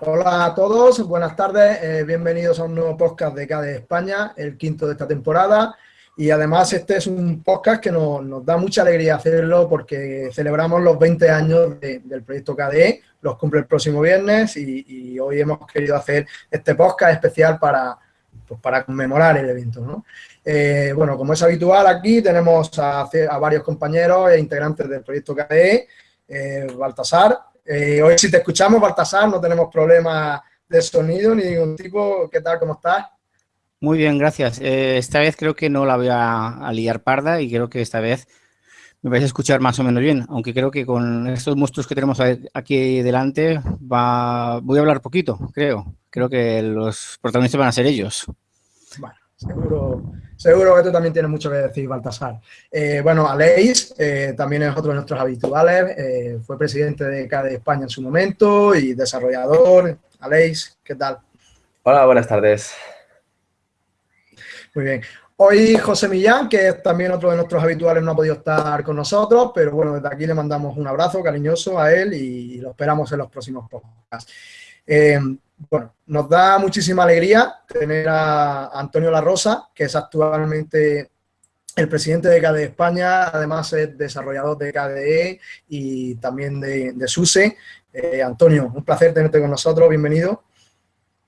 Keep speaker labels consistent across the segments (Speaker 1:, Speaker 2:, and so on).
Speaker 1: Hola a todos, buenas tardes, eh, bienvenidos a un nuevo podcast de KDE España, el quinto de esta temporada. Y además este es un podcast que nos, da mucha alegría hacerlo porque celebramos los 20 años del proyecto KDE, los cumple el próximo viernes y, hoy hemos querido hacer este podcast especial para, pues, para conmemorar el evento. ¿no? Eh, bueno, como es habitual aquí tenemos a, varios compañeros e integrantes del proyecto KDE, eh, Baltasar, eh, hoy si te escuchamos, Baltasar, no tenemos problemas de sonido ni ningún tipo. ¿Qué tal? ¿Cómo estás?
Speaker 2: Muy bien, gracias. Eh, esta vez creo que no la voy a, liar parda y creo que esta vez me vais a escuchar más o menos bien, aunque creo que con estos monstruos que tenemos aquí delante va, voy a hablar poquito, creo. Creo que los protagonistas van a ser ellos.
Speaker 1: Bueno, seguro, seguro que tú también tienes mucho que decir, Baltasar. Eh, bueno, Aleix eh, también es otro de nuestros habituales, eh, fue presidente de CADE España en su momento y desarrollador. Aleix, ¿qué tal?
Speaker 3: Hola, buenas tardes.
Speaker 1: Muy bien. Hoy José Millán, que es también otro de nuestros habituales, no ha podido estar con nosotros, pero bueno, desde aquí le mandamos un abrazo cariñoso a él y lo esperamos en los próximos podcasts. Eh, bueno, nos da muchísima alegría tener a Antonio La Rosa, que es actualmente el presidente de KDE España, además es desarrollador de KDE y también de, SUSE. Eh, Antonio, un placer tenerte con nosotros, bienvenido.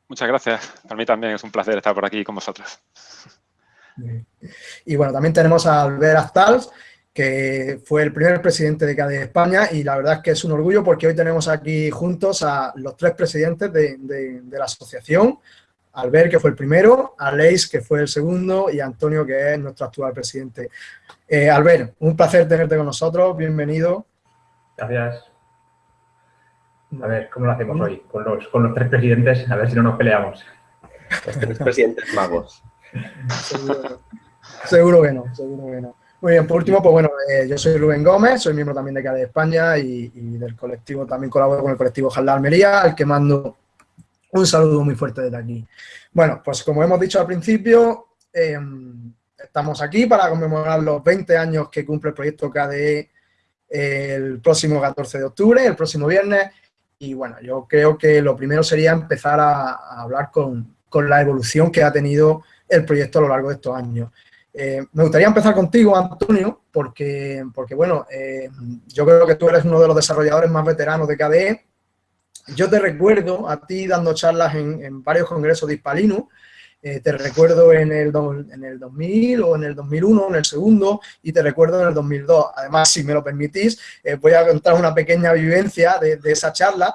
Speaker 4: Muchas gracias, para mí también es un placer estar por aquí con vosotros.
Speaker 1: Y bueno, también tenemos a Albert Astals, que fue el primer presidente de CADE España y la verdad es que es un orgullo porque hoy tenemos aquí juntos a los tres presidentes de, la asociación, Albert, que fue el primero, Aleix, que fue el segundo, y Antonio, que es nuestro actual presidente. Eh, Albert, un placer tenerte con nosotros, bienvenido.
Speaker 5: Gracias. A ver, ¿cómo lo hacemos hoy? Con los, con los tres presidentes, a ver si no nos peleamos.
Speaker 3: Los tres presidentes magos.
Speaker 1: seguro, que no, seguro que no. Muy bien, por último, pues bueno, eh, yo soy Rubén Gómez, soy miembro también de CADE España y, del colectivo, también colaboro con el colectivo Jalda Almería, al que mando un saludo muy fuerte desde aquí. Bueno, pues como hemos dicho al principio, em, estamos aquí para conmemorar los 20 años que cumple el proyecto KDE el próximo 14 de octubre, el próximo viernes, y bueno, yo creo que lo primero sería empezar a, hablar con, con la evolución que ha tenido el proyecto a lo largo de estos años. Eh, me gustaría empezar contigo, Antonio, porque, porque bueno, eh, yo creo que tú eres uno de los desarrolladores más veteranos de KDE. Yo te recuerdo a ti dando charlas en, varios congresos de Hispalinu, eh, te recuerdo en el, en el 2000 o en el 2001, en el segundo, y te recuerdo en el 2002. Además, si me lo permitís, voy a contar una pequeña vivencia de, esa charla.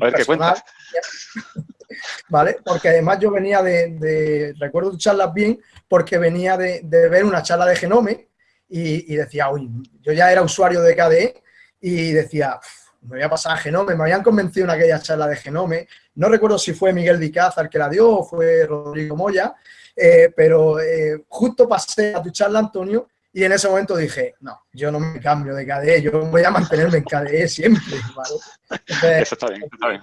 Speaker 4: A ver, ¿qué cuentas?
Speaker 1: ¿Vale? Porque además yo venía de, de recuerdo charlas bien, porque venía de, ver una charla de Genome y, decía, uy, yo ya era usuario de KDE y decía, me voy a pasar a Genome, me habían convencido en aquella charla de Genome, no recuerdo si fue Miguel Dicázar que la dio o fue Rodrigo Moya, eh, pero eh, justo pasé a tu charla, Antonio, y en ese momento dije, no, yo no me cambio de KDE, yo voy a mantenerme en KDE siempre,
Speaker 4: Eso está bien, está bien.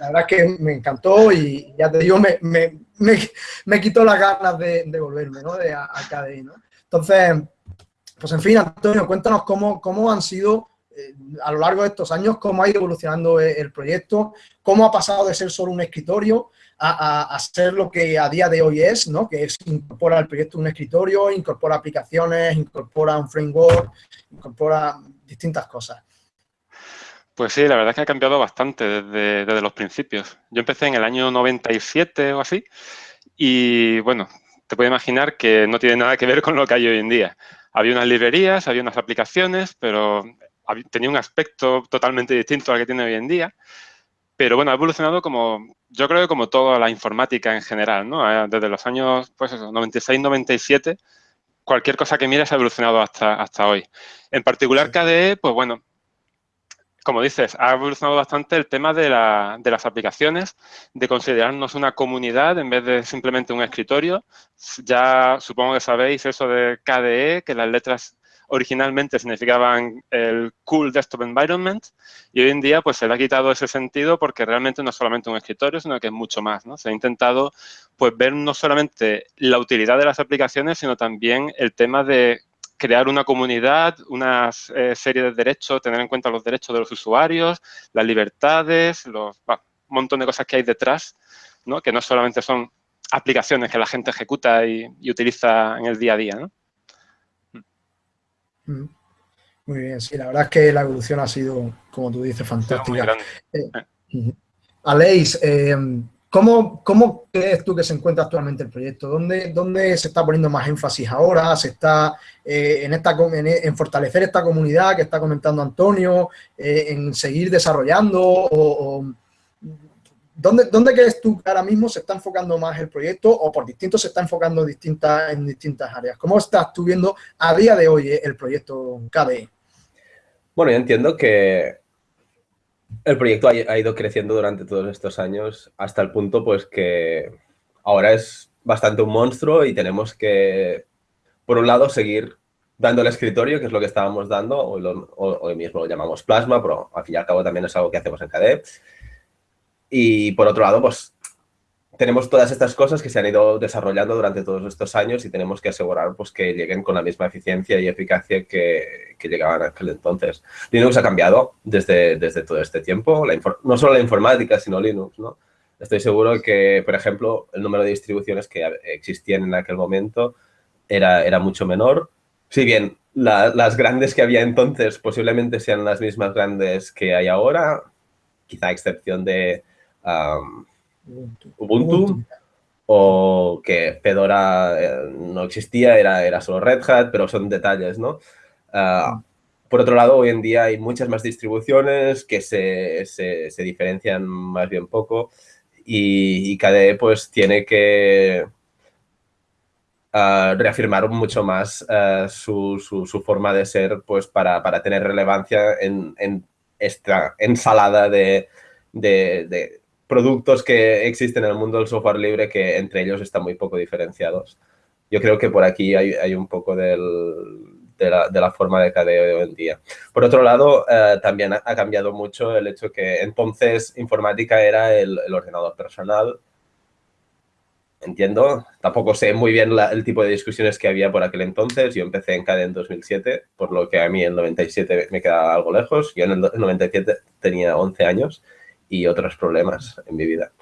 Speaker 1: La verdad es que me encantó y ya te digo, me, me, me, quitó las ganas de, de volverme, ¿no? De, a, KDE, ¿no? Entonces, pues en fin, Antonio, cuéntanos cómo, cómo han sido eh, a lo largo de estos años, cómo ha ido evolucionando el proyecto, cómo ha pasado de ser solo un escritorio a, ser lo que a día de hoy es, ¿no? que es incorpora al proyecto un escritorio, incorpora aplicaciones, incorpora un framework, incorpora distintas cosas.
Speaker 4: Pues sí, la verdad es que ha cambiado bastante desde, desde, los principios. Yo empecé en el año 97 o así y, bueno, te puedes imaginar que no tiene nada que ver con lo que hay hoy en día. Había unas librerías, había unas aplicaciones, pero tenía un aspecto totalmente distinto al que tiene hoy en día. Pero bueno, ha evolucionado como, yo creo que como toda la informática en general, ¿no? Eh, desde los años, pues eso, 96, 97, cualquier cosa que mires ha evolucionado hasta, hasta hoy. En particular KDE, pues bueno, como dices, ha evolucionado bastante el tema de, la, de, las aplicaciones, de considerarnos una comunidad en vez de simplemente un escritorio. Ya supongo que sabéis eso de KDE, que las letras originalmente significaban el Cool Desktop Environment y hoy en día pues se le ha quitado ese sentido porque realmente no es solamente un escritorio, sino que es mucho más, ¿no? Se ha intentado pues ver no solamente la utilidad de las aplicaciones, sino también el tema de crear una comunidad, una eh, serie de derechos, tener en cuenta los derechos de los usuarios, las libertades, los, montón de cosas que hay detrás, ¿no? que no solamente son aplicaciones que la gente ejecuta y, utiliza en el día a día. ¿no?
Speaker 1: Mm. Muy bien, sí, la verdad es que la evolución ha sido, como tú dices, fantástica. Eh, Aleix, eh, ¿cómo, ¿cómo, crees tú que se encuentra actualmente el proyecto? ¿Dónde, dónde se está poniendo más énfasis ahora? ¿Se está eh, en, esta, en, fortalecer esta comunidad que está comentando Antonio? ¿En seguir desarrollando? O, ¿dónde, ¿Dónde crees tú que ahora mismo se está enfocando más el proyecto o por distinto se está enfocando en distintas, en distintas áreas? ¿Cómo estás tú viendo a día de hoy el proyecto KDE?
Speaker 3: Bueno, yo entiendo que el proyecto ha, ido creciendo durante todos estos años hasta el punto pues que ahora es bastante un monstruo y tenemos que, por un lado, seguir dando el escritorio, que es lo que estábamos dando, hoy, mismo lo llamamos Plasma, pero al fin y al cabo también es algo que hacemos en KDE. Y por otro lado, pues tenemos todas estas cosas que se han ido desarrollando durante todos estos años y tenemos que asegurar pues, que lleguen con la misma eficiencia y eficacia que, que llegaban aquel entonces. Linux ha cambiado desde, desde todo este tiempo, no solo la informática, sino Linux. ¿no? Estoy seguro que, por ejemplo, el número de distribuciones que existían en aquel momento era, era mucho menor. Si bien las grandes que había entonces posiblemente sean las mismas grandes que hay ahora, quizá a excepción de... Ubuntu, o que Fedora eh, no existía, era, era solo Red Hat, pero son detalles, ¿no? Ah, por otro lado, hoy en día hay muchas más distribuciones que se, se, diferencian más bien poco y, y KDE pues tiene que ah, reafirmar mucho más ah, su, su, forma de ser pues para, para tener relevancia en, en esta ensalada de, de productos que existen en el mundo del software libre que entre ellos están muy poco diferenciados. Yo creo que por aquí hay, un poco de, la, forma de KDE de hoy en día. Por otro lado, eh, también ha, cambiado mucho el hecho que entonces informática era el, ordenador personal. Entiendo, tampoco sé muy bien el tipo de discusiones que había por aquel entonces. Yo empecé en KDE en 2007, por lo que a mí el 97 me quedaba algo lejos. Yo en el 97 tenía 11 años y otros problemas en mi vida.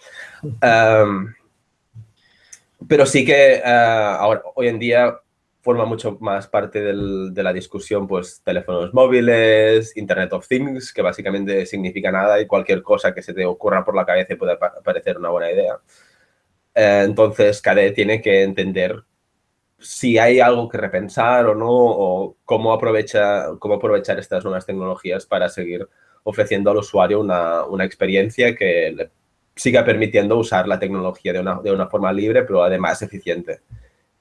Speaker 3: pero sí que uh, ahora, hoy en día forma mucho más parte del, de la discusión, pues, teléfonos móviles, Internet of Things, que básicamente significa nada y cualquier cosa que se te ocurra por la cabeza puede parecer una buena idea. Uh, entonces, KDE tiene que entender si hay algo que repensar o no, o cómo, aprovecha, cómo aprovechar estas nuevas tecnologías para seguir ofreciendo al usuario una, experiencia que le siga permitiendo usar la tecnología de una, de una forma libre, pero además eficiente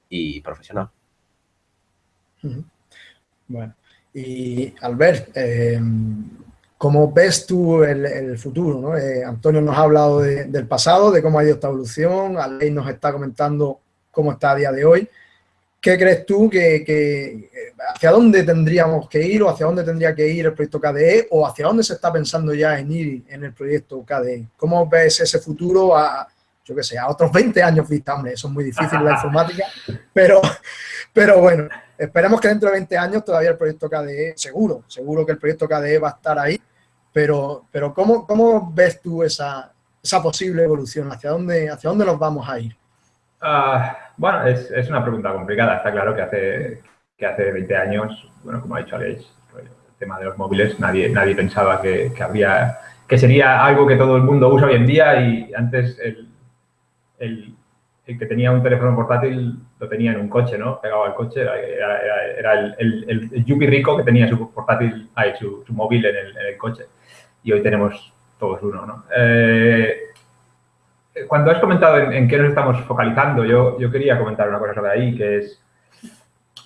Speaker 3: y profesional.
Speaker 1: Bueno, y Albert, eh, ¿cómo ves tú el, futuro? Eh, Antonio nos ha hablado del pasado, de cómo ha ido esta evolución, Aley nos está comentando cómo está a día de hoy. ¿Qué crees tú que, hacia dónde tendríamos que ir o hacia dónde tendría que ir el proyecto KDE o hacia dónde se está pensando ya en ir en el proyecto KDE? ¿Cómo ves ese futuro a, yo qué sé, a otros 20 años vista? Hombre, eso es muy difícil la informática, pero, pero bueno, esperemos que dentro de 20 años todavía el proyecto KDE, seguro, seguro que el proyecto KDE va a estar ahí, pero, pero ¿cómo, cómo ves tú esa, esa posible evolución? ¿Hacia dónde, ¿Hacia dónde nos vamos a ir?
Speaker 5: Ah, bueno, es, es, una pregunta complicada. Está claro que hace, que hace 20 años, bueno, como ha dicho Alex, pues, el tema de los móviles, nadie, nadie pensaba que, que, que sería algo que todo el mundo usa hoy en día y antes el, el, el que tenía un teléfono portátil lo tenía en un coche, ¿no? Pegado al coche, era, el, el, rico que tenía su portátil, ahí, su, su móvil en el, en el, coche. Y hoy tenemos todos uno, ¿no? Eh, cuando has comentado en, qué nos estamos focalizando, yo, yo quería comentar una cosa sobre ahí, que es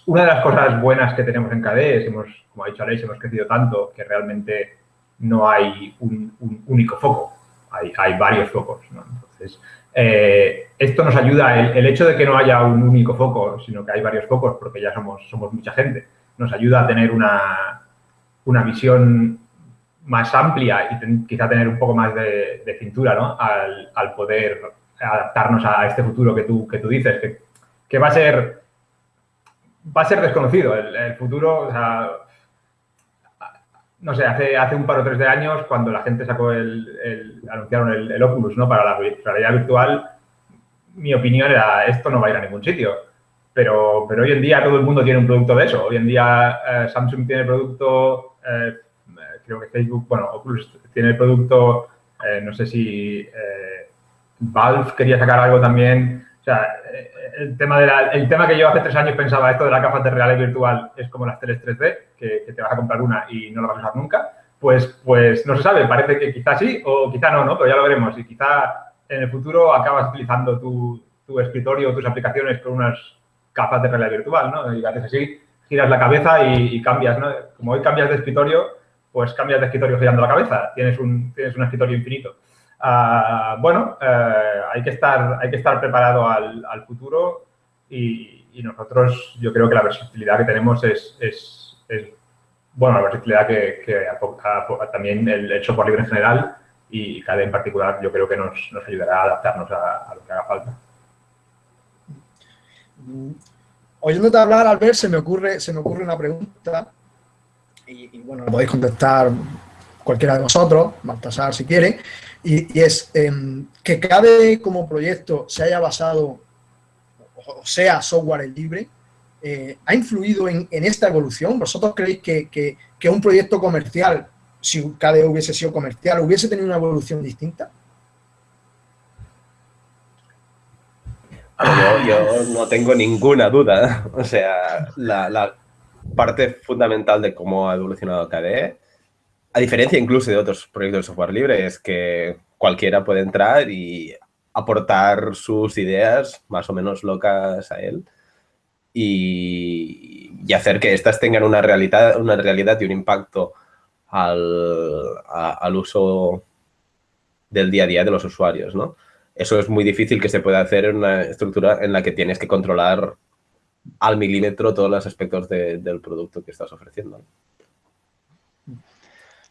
Speaker 5: una de las cosas buenas que tenemos en KDE, hemos, como ha dicho Aleix, hemos crecido tanto que realmente no hay un, único foco, hay, hay varios focos. Entonces, eh, esto nos ayuda, el, el, hecho de que no haya un único foco, sino que hay varios focos, porque ya somos, somos mucha gente, nos ayuda a tener una, una visión más amplia y quizá tener un poco más de, cintura al, poder adaptarnos a este futuro que tú, que tú dices, que, va a ser va a ser desconocido. El, futuro, no sé, hace, hace un par o tres de años, cuando la gente sacó el, anunciaron el, Oculus, ¿no? Para la realidad virtual, mi opinión era, esto no va a ir a ningún sitio. Pero, pero hoy en día todo el mundo tiene un producto de eso. Hoy en día eh, Samsung tiene producto, eh, creo que Facebook, bueno, Oculus tiene el producto, eh, no sé si Valve quería sacar algo también. O sea, el tema, de el tema que yo hace tres años pensaba, esto de la gafas de realidad virtual es como las teles 3D, que, te vas a comprar una y no la vas a usar nunca, pues, pues no se sabe, parece que quizás sí o quizá no, ¿no? Pero ya lo veremos y quizá en el futuro acabas utilizando tu, tu escritorio o tus aplicaciones con unas gafas de realidad virtual, ¿no? Y haces así, giras la cabeza y, cambias, ¿no? Como hoy cambias de escritorio, pues cambias de escritorio girando la cabeza, tienes un, tienes un escritorio infinito. Ah, bueno, eh, hay, que estar, hay que estar preparado al, futuro y, nosotros, yo creo que la versatilidad que tenemos es, es, bueno, la versatilidad que, que también el, software libre en general y cada en particular yo creo que nos, nos ayudará a adaptarnos a, lo que haga falta.
Speaker 1: Oyéndote hablar, Albert, se me ocurre, se me ocurre una pregunta y, bueno, podéis contestar cualquiera de vosotros, Baltasar si quiere, y, es em, que cada como proyecto se haya basado, o sea, software libre, eh, ¿ha influido en, esta evolución? ¿Vosotros creéis que, un proyecto comercial, si KDE hubiese sido comercial, hubiese tenido una evolución distinta?
Speaker 3: Yo, no tengo ninguna duda. O sea, la, parte fundamental de cómo ha evolucionado KDE a diferencia incluso de otros proyectos de software libre, es que cualquiera puede entrar y aportar sus ideas más o menos locas a él y, hacer que éstas tengan una realidad, una realidad y un impacto al, al, uso del día a día de los usuarios, ¿no? Eso es muy difícil que se pueda hacer en una estructura en la que tienes que controlar al milímetro todos los aspectos del producto que estás ofreciendo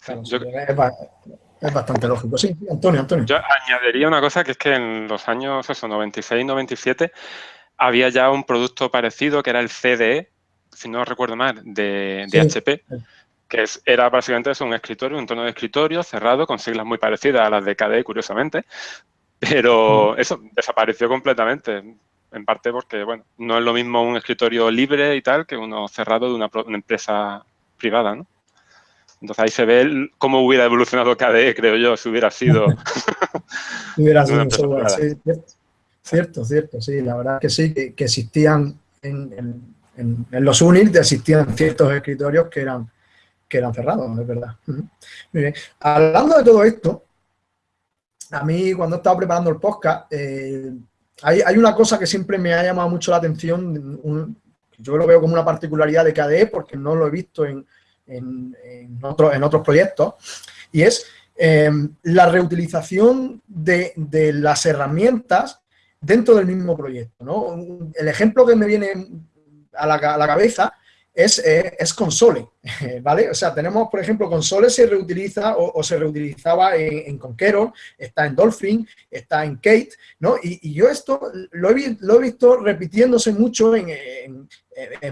Speaker 1: es, bastante lógico. Sí, Antonio, Antonio.
Speaker 4: Yo añadiría una cosa que es que en los años eso, 96, 97 había ya un producto parecido que era el CDE, si no recuerdo mal, de, HP, que era básicamente eso, un escritorio, un tono de escritorio cerrado con siglas muy parecidas a las de KDE, curiosamente, pero mm. eso desapareció completamente, en parte porque, bueno, no es lo mismo un escritorio libre y tal que uno cerrado de una, una empresa privada, ¿no? Entonces ahí se ve cómo hubiera evolucionado KDE, creo yo, si hubiera sido...
Speaker 1: hubiera sido un software, sí, cierto, cierto, sí, la verdad que sí, que, existían en, los UNIT, existían ciertos escritorios que eran, que eran cerrados, es verdad. Muy bien. Hablando de todo esto, a mí cuando estaba preparando el podcast, eh, hay, una cosa que siempre me ha llamado mucho la atención, yo lo veo como una particularidad de KDE porque no lo he visto en, en, en, otros proyectos, y es em, la reutilización de, las herramientas dentro del mismo proyecto. El ejemplo que me viene a la, a la cabeza es, eh, es, Console, ¿vale? O sea, tenemos, por ejemplo, Console se reutiliza o, se reutilizaba en, Conqueror, está en Dolphin, está en Kate, ¿no? Y, yo esto lo he, lo he, visto repitiéndose mucho en,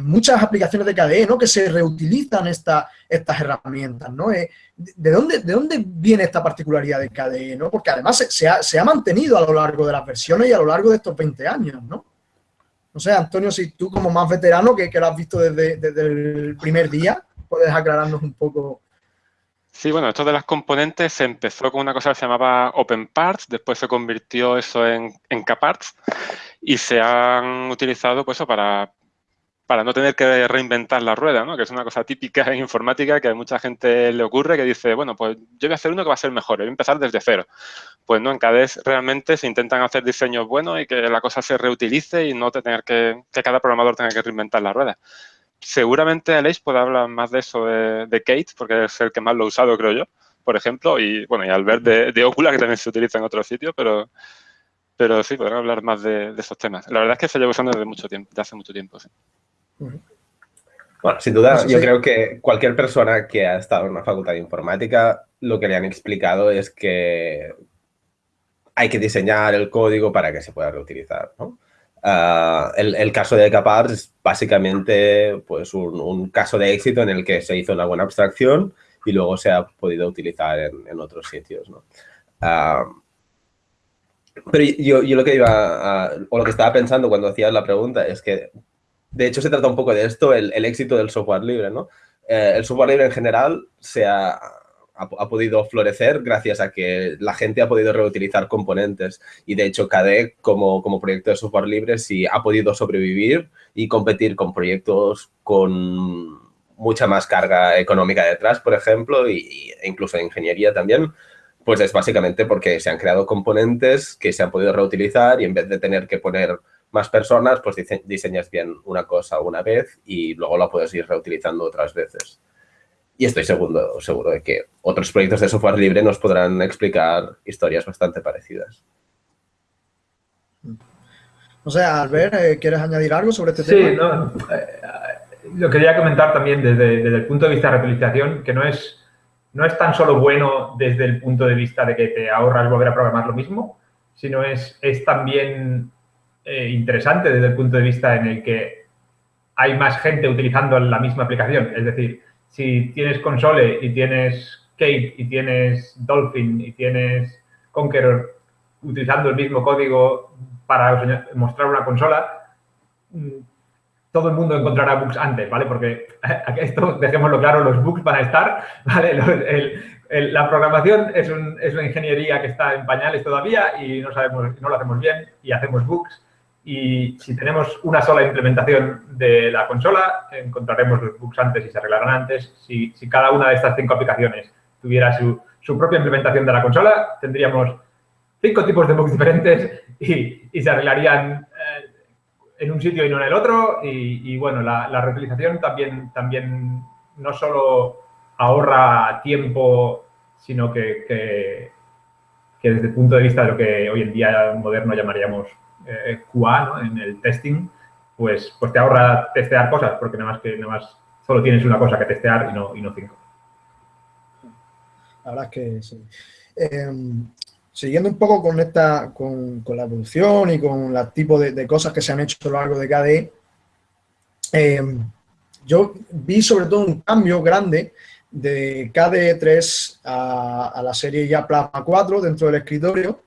Speaker 1: muchas aplicaciones de KDE, ¿no? Que se reutilizan esta, estas herramientas, ¿no? Eh, ¿de, dónde, ¿De dónde viene esta particularidad de KDE, no? Porque además se, ha, se ha mantenido a lo largo de las versiones y a lo largo de estos 20 años, ¿no? No sé, Antonio, si tú como más veterano, que, que lo has visto desde, el primer día, puedes aclararnos un poco.
Speaker 4: Sí, bueno, esto de las componentes se empezó con una cosa que se llamaba Open Parts, después se convirtió eso en, en K-Parts y se han utilizado pues, para, para no tener que reinventar la rueda, ¿no? que es una cosa típica en informática que a mucha gente le ocurre que dice, bueno, pues yo voy a hacer uno que va a ser mejor, voy a empezar desde cero. Pues no, en CADES realmente se intentan hacer diseños buenos y que la cosa se reutilice y no tener que, que cada programador tenga que reinventar la rueda. Seguramente Aleix puede hablar más de eso de, Kate, porque es el que más lo ha usado, creo yo, por ejemplo, y bueno, y al ver de, de Ocula, que también se utiliza en otros sitios, pero, pero sí, podrán hablar más de, de, esos temas. La verdad es que se lleva usando desde mucho tiempo, desde hace mucho tiempo, sí.
Speaker 3: Bueno, sin duda, yo creo que cualquier persona que ha estado en una facultad de informática, lo que le han explicado es que hay que diseñar el código para que se pueda reutilizar, ah, el, caso de Capars es básicamente pues, un, caso de éxito en el que se hizo una buena abstracción y luego se ha podido utilizar en, otros sitios. ¿no? Ah, pero yo, lo que estaba pensando cuando hacías la pregunta es que, de hecho, se trata un poco de esto, el, el éxito del software libre, ¿no? Eh, el software libre en general se ha, ha, podido florecer gracias a que la gente ha podido reutilizar componentes y de hecho KDE como, como proyecto de software libre sí ha podido sobrevivir y competir con proyectos con mucha más carga económica detrás, por ejemplo, y, e incluso ingeniería también, pues es básicamente porque se han creado componentes que se han podido reutilizar y en vez de tener que poner más personas, pues diseñas bien una cosa una vez y luego la puedes ir reutilizando otras veces. Y estoy seguro, seguro de que otros proyectos de software libre nos podrán explicar historias bastante parecidas.
Speaker 1: No sé, Albert, eh, ¿quieres añadir algo sobre este
Speaker 5: tema? Sí, no, eh, lo quería comentar también desde, el punto de vista de reutilización, que no es, no es tan solo bueno desde el punto de vista de que te ahorras volver a programar lo mismo, sino es, es también eh, interesante desde el punto de vista en el que hay más gente utilizando la misma aplicación. Es decir, si tienes Console y tienes Kate y tienes Dolphin y tienes Conqueror utilizando el mismo código para mostrar una consola, mm, todo el mundo encontrará bugs antes, ¿vale? Porque esto, dejémoslo claro, los bugs van a estar, ¿vale? la programación es, es, una ingeniería que está en pañales todavía y no sabemos, no lo hacemos bien y hacemos bugs y si tenemos una sola implementación de la consola, encontraremos los bugs antes y se arreglarán antes. Si, si cada una de estas cinco aplicaciones tuviera su, su, propia implementación de la consola, tendríamos cinco tipos de bugs diferentes y, y se arreglarían eh, en un sitio y no en el otro. Y, y bueno, la, la, reutilización también, también no solo ahorra tiempo, sino que, que, que desde el punto de vista de lo que hoy en día moderno llamaríamos eh, QA, en el testing, pues, pues te ahorra testear cosas, porque nada más que nada más solo tienes una cosa que testear y no, y no cinco.
Speaker 1: La verdad es que sí. Em, siguiendo un poco con esta, con, la evolución y con el tipo de, cosas que se han hecho a lo largo de KDE, em, yo vi sobre todo un cambio grande de KDE 3 a, a, la serie ya Plasma 4 dentro del escritorio,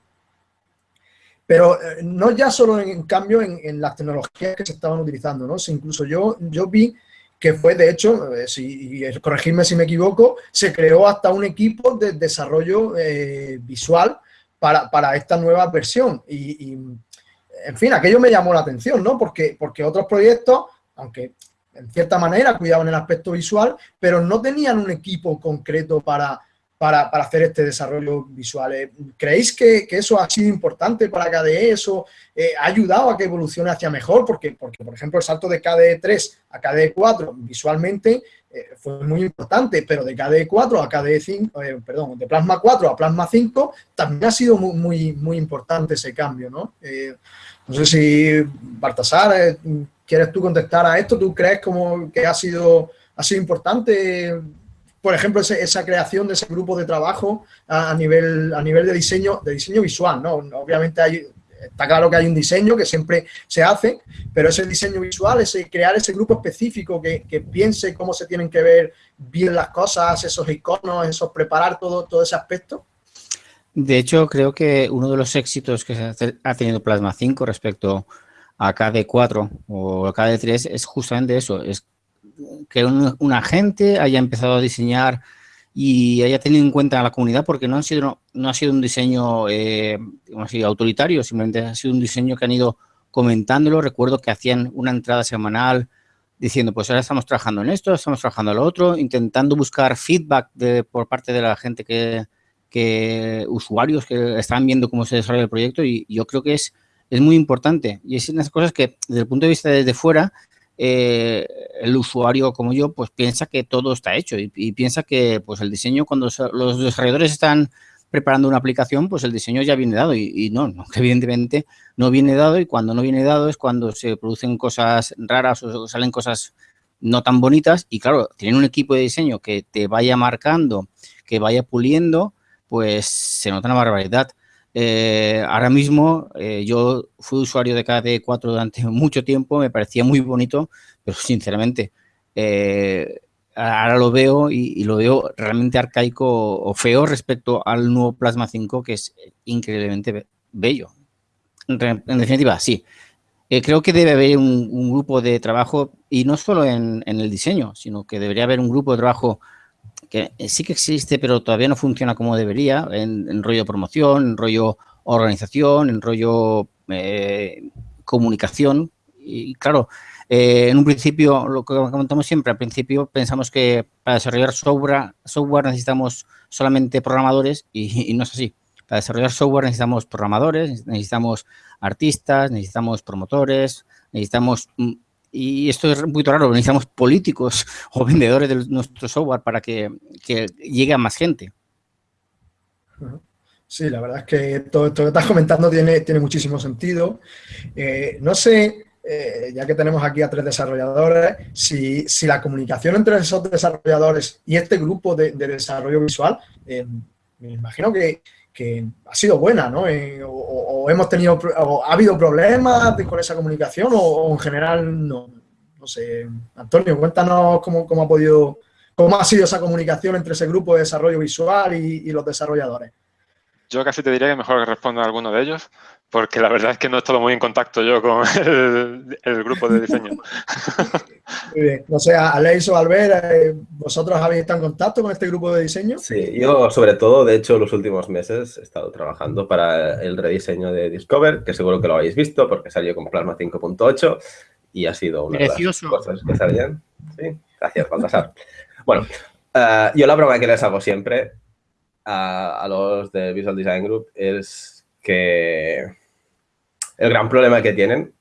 Speaker 1: pero eh, no ya solo en, cambio en, las tecnologías que se estaban utilizando, ¿no? incluso yo, yo vi que fue, de hecho, eh, si, corregirme si me equivoco, se creó hasta un equipo de desarrollo eh, visual para, para, esta nueva versión. Y, en fin, aquello me llamó la atención, ¿no? Porque, porque otros proyectos, aunque en cierta manera cuidaban el aspecto visual, pero no tenían un equipo concreto para, para, hacer este desarrollo visual. Eh, ¿Creéis que, eso ha sido importante para KDE? ¿Eso eh, ha ayudado a que evolucione hacia mejor? Porque, porque, por ejemplo, el salto de KDE 3 a KDE 4 visualmente eh, fue muy importante, pero de KDE 4 a KDE 5, perdón, de Plasma 4 a Plasma 5 también ha sido muy, muy, importante ese cambio, ¿no? no sé si, Baltasar, ¿quieres tú contestar a esto? ¿Tú crees como que ha sido, ha sido importante por ejemplo, esa creación de ese grupo de trabajo a, nivel, a nivel de diseño, de diseño visual, ¿no? Obviamente hay, está claro que hay un diseño que siempre se hace, pero ese diseño visual, ese crear ese grupo específico que, piense cómo se tienen que ver bien las cosas, esos iconos, esos preparar todo, todo ese aspecto.
Speaker 2: De hecho, creo que uno de los éxitos que ha tenido Plasma 5 respecto a KD4 o a KD3 es justamente eso, es que un, agente haya empezado a diseñar y haya tenido en cuenta a la comunidad porque no, han sido, no ha sido un diseño eh, autoritario, simplemente ha sido un diseño que han ido comentándolo. Recuerdo que hacían una entrada semanal diciendo, pues ahora estamos trabajando en esto, estamos trabajando en lo otro, intentando buscar feedback por parte de la gente que, que usuarios que están viendo cómo se desarrolla el proyecto y yo creo que es, es muy importante. Y es una de las cosas que desde el punto de vista desde fuera eh, el usuario como yo, pues piensa que todo está hecho y, piensa que pues el diseño, cuando los desarrolladores están preparando una aplicación, pues el diseño ya viene dado y, no, no, evidentemente no viene dado y cuando no viene dado es cuando se producen cosas raras o salen cosas no tan bonitas y claro, tienen un equipo de diseño que te vaya marcando, que vaya puliendo, pues se nota una barbaridad. Eh, ahora mismo eh, yo fui usuario de KD4 durante mucho tiempo, me parecía muy bonito, pero sinceramente, eh, ahora lo veo y, lo veo realmente arcaico o feo respecto al nuevo Plasma 5, que es increíblemente bello. En, definitiva, sí. Creo que debe haber un, grupo de trabajo, y no solo en, el diseño, sino que debería haber un grupo de trabajo que sí que existe, pero todavía no funciona como debería, en, rollo promoción, en rollo organización, en rollo eh, comunicación. Y claro, eh, en un principio, lo que comentamos siempre, al principio pensamos que para desarrollar software, software necesitamos solamente programadores y, no es así. Para desarrollar software necesitamos programadores, necesitamos artistas, necesitamos promotores, necesitamos, mm, y esto es muy raro, necesitamos políticos o vendedores de nuestro software para que, llegue a más gente.
Speaker 1: Sí, la verdad es que todo esto que estás comentando tiene, tiene muchísimo sentido. Eh, no sé eh, ya que tenemos aquí a tres desarrolladores, si, la comunicación entre esos desarrolladores y este grupo de, desarrollo visual, eh, me imagino que, ha sido buena, ¿no? Eh, o, hemos tenido, ha habido problemas con esa comunicación o, en general no. No sé, Antonio, cuéntanos cómo, ha podido, cómo ha sido esa comunicación entre ese grupo de desarrollo visual y los desarrolladores.
Speaker 4: Yo casi te diría que mejor que responda a alguno de ellos, porque la verdad es que no he estado muy en contacto yo con el, grupo de diseño.
Speaker 1: Muy bien. O sea, Aleix o Albert, eh, ¿vosotros habéis estado en contacto con este grupo de diseño?
Speaker 3: Sí, yo sobre todo, de hecho, los últimos meses he estado trabajando para el rediseño de Discover, que seguro que lo habéis visto porque salió con Plasma 5.8 y ha sido una de las cosas que salían. Sí, gracias, Baltasar. bueno, uh, yo la broma que les hago siempre a, los de Visual Design Group es que el gran problema que tienen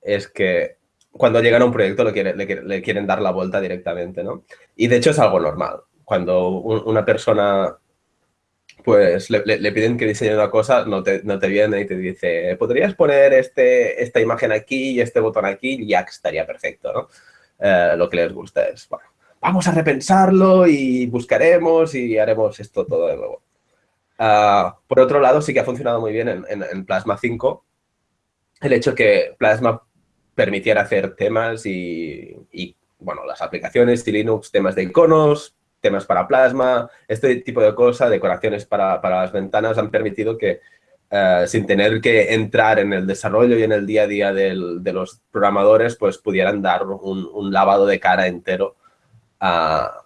Speaker 3: es que cuando llegan a un proyecto le, quieren dar la vuelta directamente, ¿no? Y de hecho es algo normal. Cuando una persona, pues, le, piden que diseñe una cosa, no te, no te viene y te dice, ¿podrías poner este, esta imagen aquí y este botón aquí? Y ya estaría perfecto, ¿no? Eh, lo que les gusta es, bueno, vamos a repensarlo y buscaremos y haremos esto todo de nuevo. Ah, por otro lado, sí que ha funcionado muy bien en, Plasma 5 el hecho que Plasma permitiera hacer temas y, bueno, las aplicaciones y Linux, temas de iconos, temas para Plasma, este tipo de cosas, decoraciones para, las ventanas han permitido que eh, sin tener que entrar en el desarrollo y en el día a día de los programadores, pues pudieran dar un lavado de cara entero a,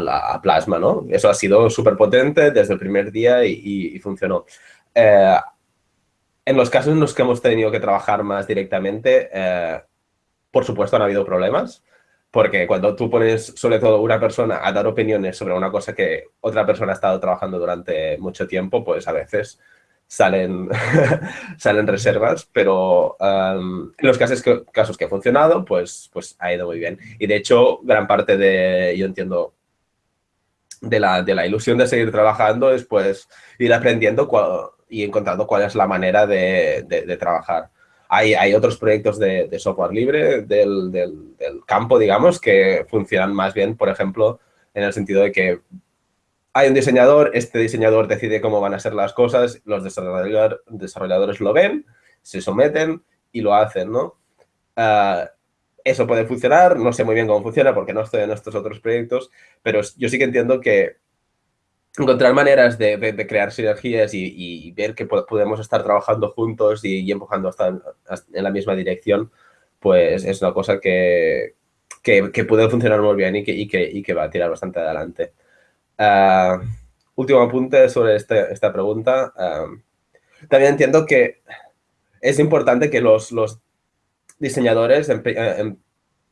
Speaker 3: la, Plasma, ¿no? Eso ha sido súper potente desde el primer día y, funcionó. Eh, en los casos en los que hemos tenido que trabajar más directamente, eh, por supuesto han habido problemas, porque cuando tú pones sobre todo una persona a dar opiniones sobre una cosa que otra persona ha estado trabajando durante mucho tiempo, pues a veces salen, salen reservas, pero um, en los casos que, casos que ha funcionado, pues, pues ha ido muy bien. Y de hecho, gran parte de, yo entiendo, de la, de la ilusión de seguir trabajando es pues ir aprendiendo y encontrando cuál es la manera de, de, trabajar. Hay, hay, otros proyectos de, software libre del, del, campo, digamos, que funcionan más bien, por ejemplo, en el sentido de que hay un diseñador, este diseñador decide cómo van a ser las cosas, los desarrolladores lo ven, se someten y lo hacen, ¿no? Ah, eso puede funcionar, no sé muy bien cómo funciona porque no estoy en estos otros proyectos, pero yo sí que entiendo que encontrar maneras de, crear sinergias y, ver que podemos estar trabajando juntos y, empujando hasta, en la misma dirección, pues es una cosa que, puede funcionar muy bien y que, y que va a tirar bastante adelante. Uh, último apunte sobre este, esta pregunta. también entiendo que es importante que los, los diseñadores eh, em,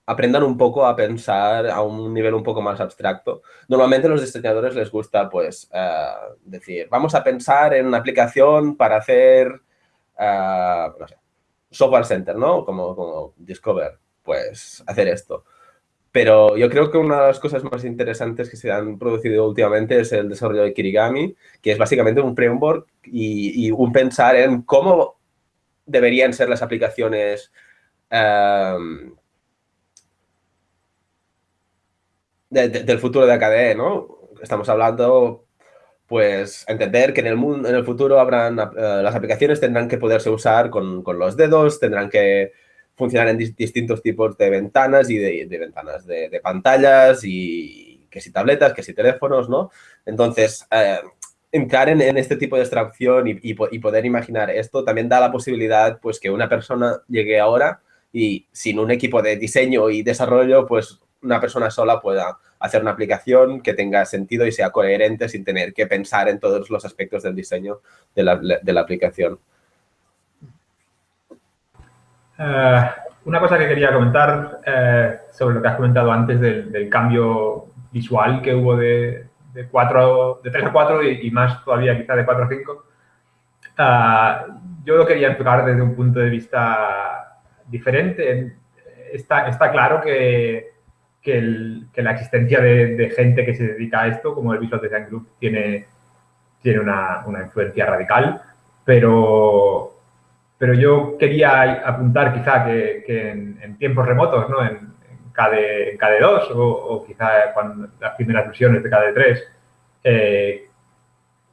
Speaker 3: aprendan un poco a pensar a un nivel un poco más abstracto. Normalmente a los diseñadores les gusta, pues, eh, decir, vamos a pensar en una aplicación para hacer, sé, software center, ¿no? Como, como Discover, pues, hacer esto. Pero yo creo que una de las cosas más interesantes que se han producido últimamente es el desarrollo de Kirigami, que es básicamente un framework y, un pensar en cómo deberían ser las aplicaciones em, del futuro de AKDE, ¿no? Estamos hablando, pues, entender que en el, mundo, en el futuro habrán, eh, las aplicaciones tendrán que poderse usar con, con los dedos, tendrán que funcionar en distintos tipos de ventanas y de, ventanas de, pantallas y que si tabletas, que si teléfonos, ¿no? Entonces, eh, entrar en, este tipo de abstracción y, y, poder imaginar esto también da la posibilidad pues que una persona llegue ahora y sin un equipo de diseño y desarrollo, pues una persona sola pueda hacer una aplicación que tenga sentido y sea coherente sin tener que pensar en todos los aspectos del diseño de la, de la aplicación.
Speaker 5: Eh, una cosa que quería comentar eh, sobre lo que has comentado antes del, cambio visual que hubo de, de, 4, de 3 a 4 y, más todavía quizá de 4 a 5. Eh, yo lo quería enfocar desde un punto de vista diferente. Está, está claro que, que, la existencia de, gente que se dedica a esto, como el Visual Design Group, tiene, tiene una, una influencia radical, pero pero yo quería apuntar quizá que, en, tiempos remotos, ¿no? en, KD, KD, 2 o, quizá cuando las primeras versiones de KD3, eh,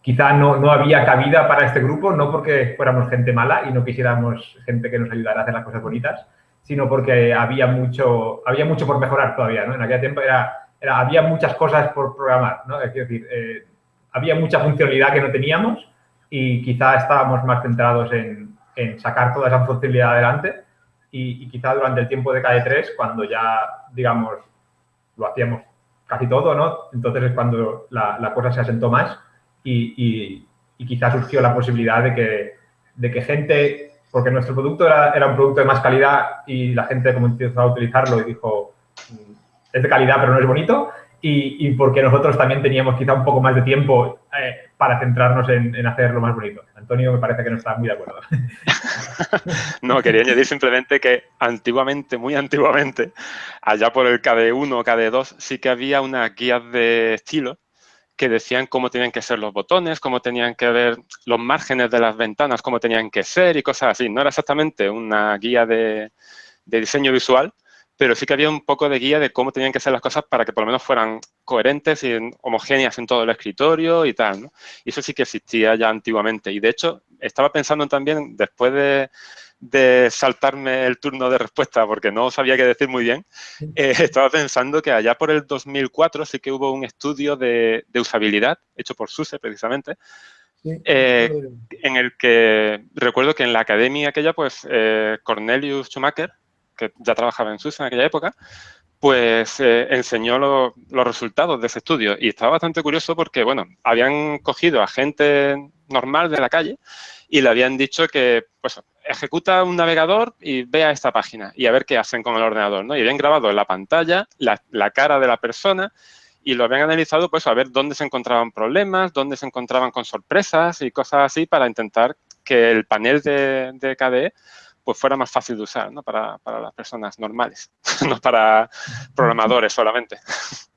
Speaker 5: quizá no, no, había cabida para este grupo, no porque fuéramos gente mala y no quisiéramos gente que nos ayudara a hacer las cosas bonitas, sino porque había mucho, había mucho por mejorar todavía. ¿no? En aquel tiempo era, era, había muchas cosas por programar. ¿no? Es decir, eh, había mucha funcionalidad que no teníamos y quizá estábamos más centrados en, en sacar toda esa funcionalidad adelante y, quizá durante el tiempo de KD3, cuando ya, digamos, lo hacíamos casi todo, ¿no? Entonces es cuando la, cosa se asentó más y, y, quizá surgió la posibilidad de que, de que gente, porque nuestro producto era, era, un producto de más calidad y la gente comenzó a utilizarlo y dijo, mm, es de calidad pero no es bonito, y, porque nosotros también teníamos quizá un poco más de tiempo eh, para centrarnos en, en, hacerlo más bonito. Antonio me parece que no está muy de acuerdo.
Speaker 4: no, quería añadir simplemente que antiguamente, muy antiguamente, allá por el KD1 o KD2, sí que había unas guías de estilo que decían cómo tenían que ser los botones, cómo tenían que ver los márgenes de las ventanas, cómo tenían que ser y cosas así. No era exactamente una guía de, diseño visual, pero sí que había un poco de guía de cómo tenían que ser las cosas para que por lo menos fueran coherentes y homogéneas en todo el escritorio y tal, ¿no? Y eso sí que existía ya antiguamente. Y de hecho, estaba pensando también, después de, saltarme el turno de respuesta porque no sabía qué decir muy bien, eh, estaba pensando que allá por el 2004 sí que hubo un estudio de, usabilidad, hecho por SUSE precisamente, eh, en el que recuerdo que en la academia aquella, pues eh, Cornelius Schumacher, que ya trabajaba en SUSE en aquella época, pues eh, enseñó los resultados de ese estudio. Y estaba bastante curioso porque, bueno, habían cogido a gente normal de la calle y le habían dicho que, pues, ejecuta un navegador y vea esta página y a ver qué hacen con el ordenador, ¿no? Y habían grabado en la pantalla la, cara de la persona y lo habían analizado, pues, a ver dónde se encontraban problemas, dónde se encontraban con sorpresas y cosas así para intentar que el panel de, de KDE pues fuera más fácil de usar ¿no? para, para las personas normales, no para programadores solamente.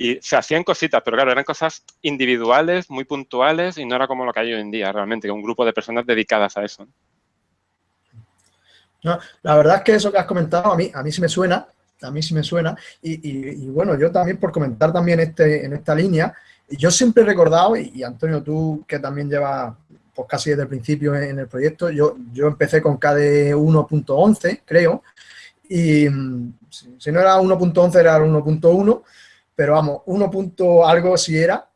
Speaker 4: Y se hacían cositas, pero claro, eran cosas individuales, muy puntuales y no era como lo que hay hoy en día realmente, un grupo de personas dedicadas a eso.
Speaker 1: La verdad es que eso que has comentado a mí, a mí sí me suena, a mí sí me suena. Y, y, bueno, yo también por comentar también este, en esta línea, yo siempre he recordado, y, Antonio, tú que también llevas pues casi desde el principio en el proyecto. Yo, yo empecé con KD 1.11, creo, y si, no era 1.11 era 1.1, pero vamos, 1. algo sí era.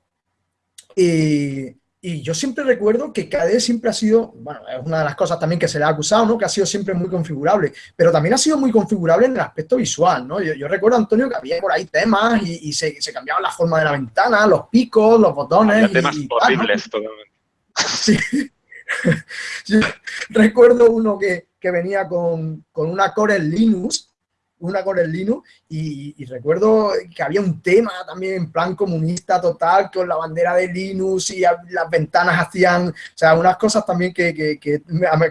Speaker 1: Y, yo siempre recuerdo que KDE siempre ha sido, bueno, es una de las cosas también que se le ha acusado, ¿no? Que ha sido siempre muy configurable, pero también ha sido muy configurable en el aspecto visual, ¿no? Yo, recuerdo, Antonio, que había por ahí temas y, se, se, cambiaba la forma de la ventana, los picos, los botones.
Speaker 4: temas horribles
Speaker 1: Sí. recuerdo uno que, venía con, con, una Core Linux una con el Linux y, recuerdo que había un tema también en plan comunista total con la bandera de Linux y las ventanas hacían, o sea, unas cosas también que, que, que,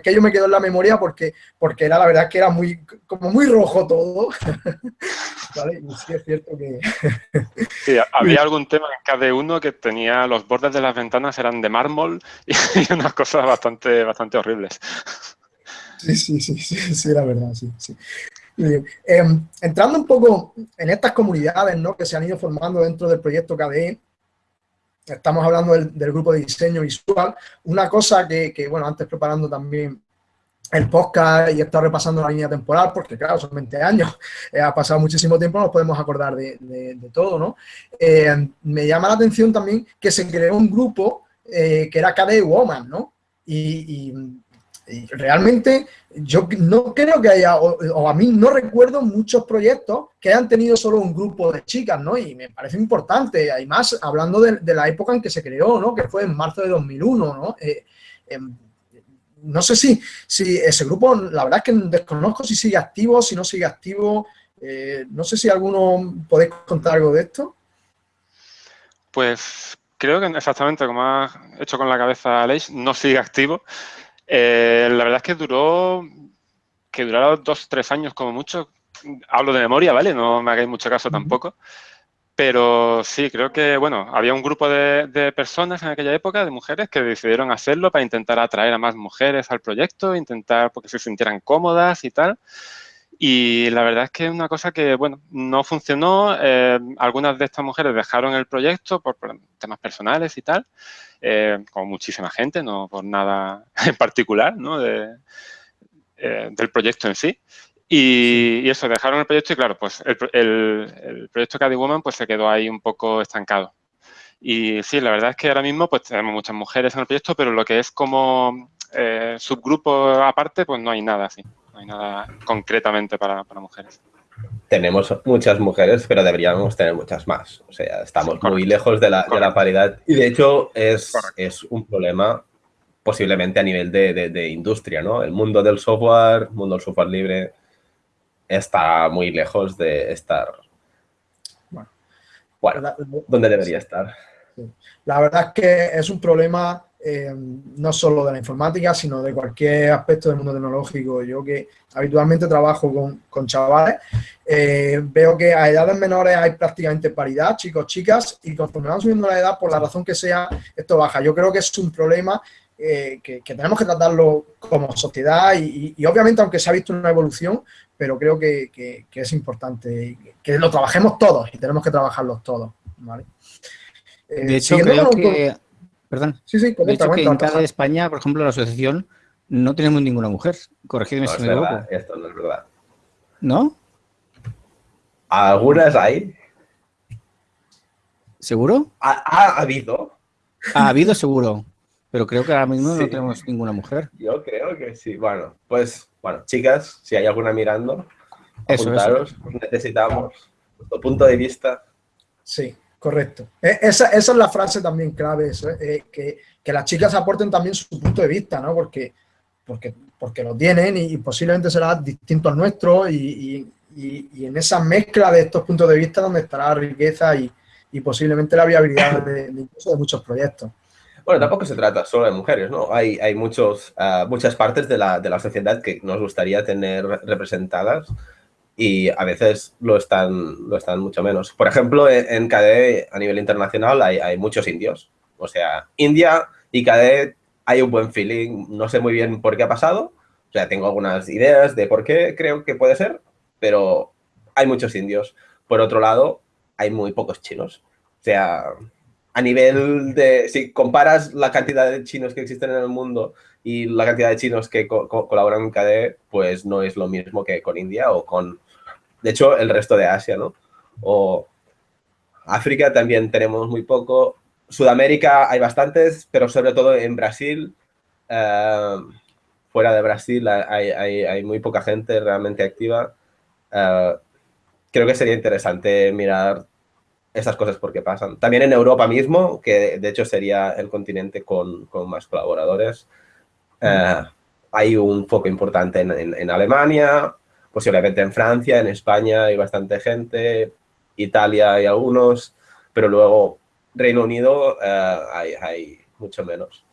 Speaker 1: que yo me quedo en la memoria porque, porque era la verdad que era muy, como muy rojo todo. ¿Vale? Y sí es cierto que...
Speaker 4: sí, había algún tema en cada uno que tenía los bordes de las ventanas eran de mármol y, unas cosas bastante, bastante horribles.
Speaker 1: Sí, sí, sí, sí, sí, era verdad, sí, sí. Em, entrando un poco en estas comunidades ¿no? que se han ido formando dentro del proyecto KDE, estamos hablando del, grupo de diseño visual, una cosa que, bueno, antes preparando también el podcast y he repasando la línea temporal, porque claro, son 20 años, eh, ha pasado muchísimo tiempo, nos podemos acordar de, todo, ¿no? Eh, me llama la atención también que se creó un grupo que era KD Woman, ¿no? Realmente yo no creo que haya, o, a mí no recuerdo muchos proyectos que hayan tenido solo un grupo de chicas, ¿no? Y me parece importante, además, hablando de, la época en que se creó, ¿no? Que fue en marzo de 2001, ¿no? Eh, em, no sé si, si ese grupo, la verdad es que desconozco si sigue activo, si no sigue activo. Eh, no sé si alguno podéis contar algo de esto.
Speaker 4: Pues creo que exactamente como ha hecho con la cabeza Aleix, no sigue activo. Eh, la verdad es que duró, que duró dos, tres años como mucho. Hablo de memoria, ¿vale? No me hagáis mucho caso tampoco. Pero sí, creo que, bueno, había un grupo de, personas en aquella época, de mujeres, que decidieron hacerlo para intentar atraer a más mujeres al proyecto, intentar porque se sintieran cómodas y tal. Y la verdad es que es una cosa que, bueno, no funcionó. Eh, algunas de estas mujeres dejaron el proyecto por temas personales y tal. Eh, como muchísima gente, no por nada en particular, ¿no? Eh, del proyecto en sí. Y, eso, dejaron el proyecto y claro, pues el, el, proyecto Caddy Woman pues se quedó ahí un poco estancado. Y sí, la verdad es que ahora mismo pues tenemos muchas mujeres en el proyecto, pero lo que es como eh, subgrupo aparte, pues no hay nada así. No hay nada concretamente para, para mujeres
Speaker 3: tenemos muchas mujeres, pero deberíamos tener muchas más. O sea, estamos muy lejos de la, de la, paridad. Y de hecho es, es un problema posiblemente a nivel de, de, industria, ¿no? El mundo del software, el mundo del software libre, está muy lejos de estar, bueno, bueno donde debería estar.
Speaker 1: La verdad es que es un problema eh, no solo de la informática, sino de cualquier aspecto del mundo tecnológico. Yo que habitualmente trabajo con, con chavales, eh, veo que a edades menores hay prácticamente paridad, chicos, chicas, y conforme vamos subiendo la edad, por la razón que sea, esto baja. Yo creo que es un problema eh, que, tenemos que tratarlo como sociedad y, obviamente, aunque se ha visto una evolución, pero creo que, que, es importante que lo trabajemos todos y tenemos que trabajarlos todos.
Speaker 2: de hecho, creo que... Perdón. Sí, sí, de hecho, que en cada España, por ejemplo, la asociación, no tenemos ninguna mujer. Corregidme si me equivoco.
Speaker 3: Esto no es verdad.
Speaker 2: ¿No?
Speaker 3: ¿Algunas hay?
Speaker 2: ¿Seguro?
Speaker 3: ¿Ha, habido?
Speaker 2: Ha habido seguro. Pero creo que ahora mismo no tenemos ninguna mujer.
Speaker 3: Yo creo que sí. Bueno, pues, bueno, chicas, si hay alguna mirando, apuntaros. Necesitamos vuestro punto de vista.
Speaker 1: Sí. Correcto. E, esa, es la frase también clave, eh, que, las chicas aporten también su punto de vista, ¿no? Porque, porque, porque lo tienen y, posiblemente será distinto al nuestro y, en esa mezcla de estos puntos de vista donde estará la riqueza y, posiblemente la viabilidad de, muchos proyectos.
Speaker 3: Bueno, tampoco se trata solo de mujeres, ¿no? Hay, hay muchos, ah, muchas partes de la, de la sociedad que nos gustaría tener representadas y a veces lo están, lo están mucho menos. Por ejemplo, en KDE a nivel internacional hay, hay muchos indios. O sea, India y KDE hay un buen feeling. No sé muy bien por qué ha pasado. O sea, tengo algunas ideas de por qué creo que puede ser, pero hay muchos indios. Por otro lado, hay muy pocos chinos. O sea, a nivel de... Si comparas la cantidad de chinos que existen en el mundo y la cantidad de chinos que colaboran en KDE, pues no es lo mismo que con India o con de hecho, el resto de Asia, ¿no? O África también tenemos muy poco. Sudamérica hay bastantes, pero sobre todo en Brasil, eh, fuera de Brasil hay, muy poca gente realmente activa. Eh, creo que sería interesante mirar esas cosas porque pasan. También en Europa mismo, que de hecho sería el continente con, más colaboradores, eh, hay un foco importante en Alemania, posiblemente en Francia, en España hay bastante gente, Italia hay algunos, pero luego Reino Unido eh, hay, mucho menos.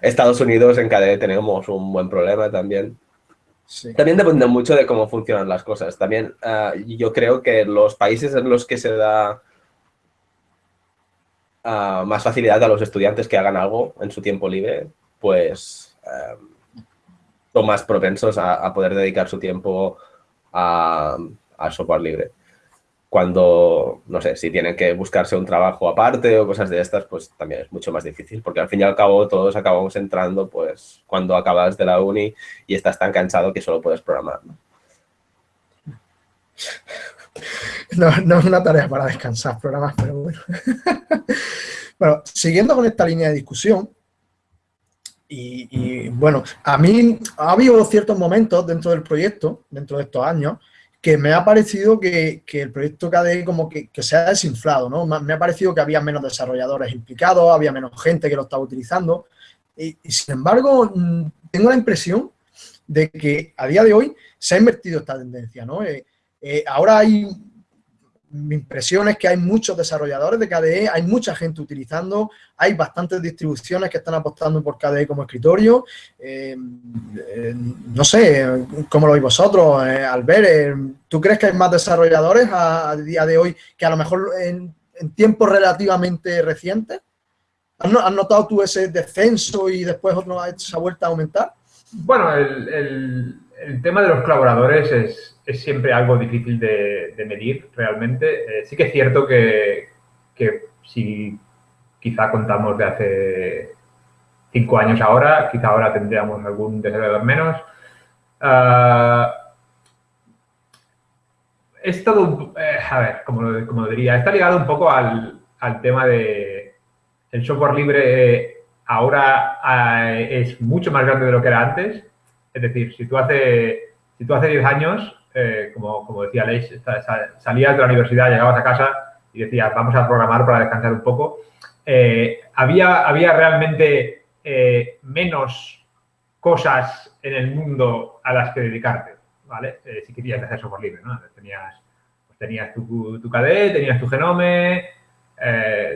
Speaker 3: Estados Unidos en KDE tenemos un buen problema también. También depende mucho de cómo funcionan las cosas. También eh, yo creo que los países en los que se da eh, más facilidad a los estudiantes que hagan algo en su tiempo libre, pues más propensos a, poder dedicar su tiempo a, al software libre. cuando, no sé, si tienen que buscarse un trabajo aparte o cosas de estas, pues también es mucho más difícil, porque al fin y al cabo todos acabamos entrando pues cuando acabas de la uni y estás tan cansado que solo puedes programar. ¿no?
Speaker 1: No, es una tarea para descansar programas, pero bueno. bueno, siguiendo con esta línea de discusión, y, bueno, a mí ha habido ciertos momentos dentro del proyecto, dentro de estos años, que me ha parecido que, el proyecto KDE como que, se ha desinflado, ¿no? Me ha parecido que había menos desarrolladores implicados, había menos gente que lo estaba utilizando, y, sin embargo, mm, tengo la impresión de que a día de hoy se ha invertido esta tendencia, ¿no? Eh, eh, ahora hay mi impresión es que hay muchos desarrolladores de KDE, hay mucha gente utilizando, hay bastantes distribuciones que están apostando por KDE como escritorio. Eh, eh, no sé, ¿cómo lo veis vosotros, eh, Albert? ¿Tú crees que hay más desarrolladores a, día de hoy que a lo mejor en, tiempos relativamente recientes? ¿Has, notado tú ese descenso y después otro, esa vuelta a aumentar?
Speaker 5: Bueno, el tema de los colaboradores es, es siempre algo difícil de, medir realmente. Eh, sí que es cierto que, si quizá contamos de hace cinco años ahora, quizá ahora tendríamos algún desarrollador menos. Uh, es todo, eh, a ver, como, como diría, está ligado un poco al, tema de el software libre ahora eh, es mucho más grande de lo que era antes. Es decir, si tú hace, si tú hace 10 años eh, como, como, decía Leis, salías de la universidad, llegabas a casa y decías, vamos a programar para descansar un poco. Eh, había, había realmente eh, menos cosas en el mundo a las que dedicarte, ¿vale? si querías hacer software libre, ¿no? Tenías, pues tenías tu, tu KDE, tenías tu Genome,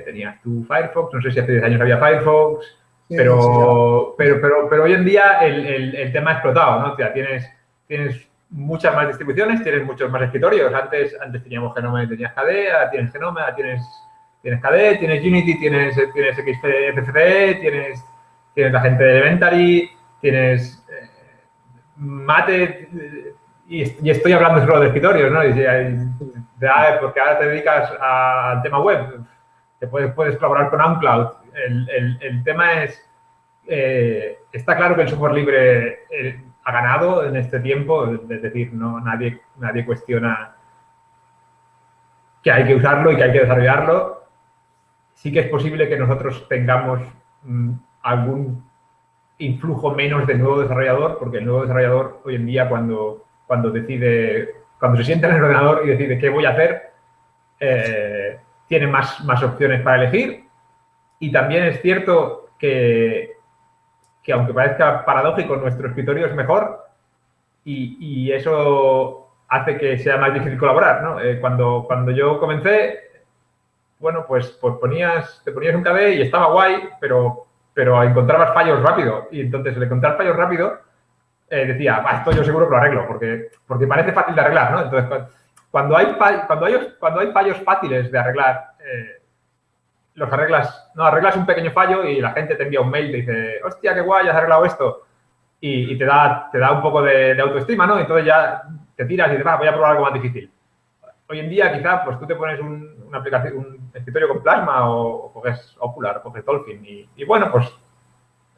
Speaker 5: tenías tu Firefox, no sé si hace 10 años había Firefox, pero, pero, pero, pero, hoy en día el, el, el tema ha explotado, ¿no? O sea, tienes, tienes muchas más distribuciones, tienes muchos más escritorios. Antes, antes teníamos Genome y tenías KDE, ahora tienes Genome, ahora tienes, tienes KDE, tienes Unity, tienes, tienes XFCE, tienes, tienes la gente de Elementary, tienes eh, Mate, y, estoy hablando solo de escritorios, ¿no? porque ahora te dedicas al tema web, te puedes, puedes colaborar con OnCloud. El, el, tema es, eh, está claro que el software libre eh, ha ganado en este tiempo, es decir, no, nadie, nadie cuestiona que hay que usarlo y que hay que desarrollarlo. Sí que es posible que nosotros tengamos mm, algún influjo menos de nuevo desarrollador, porque el nuevo desarrollador hoy en día cuando, cuando decide, cuando se sienta en el ordenador y decide qué voy a hacer, eh, tiene más, más opciones para elegir. Y también es cierto que que aunque parezca paradójico, nuestro escritorio es mejor y, eso hace que sea más difícil colaborar, ¿no? Eh, cuando, cuando yo comencé, bueno, pues, pues ponías, te ponías un KB y estaba guay, pero, pero encontrabas fallos rápido. Y entonces, al encontrar fallos rápido, eh, decía, esto yo seguro que lo arreglo, porque, porque parece fácil de arreglar, ¿no? Entonces, cuando hay, cuando hay, cuando hay fallos fáciles de arreglar, eh, los arreglas, no, arreglas un pequeño fallo y la gente te envía un mail y te dice, hostia, qué guay, has arreglado esto. Y, te, da, te da un poco de, autoestima, ¿no? Entonces ya te tiras y dices, voy a probar algo más difícil. Hoy en día, quizá, pues tú te pones un, una aplicación, un escritorio con Plasma o, coges Ocular o coges Dolphin y, bueno, pues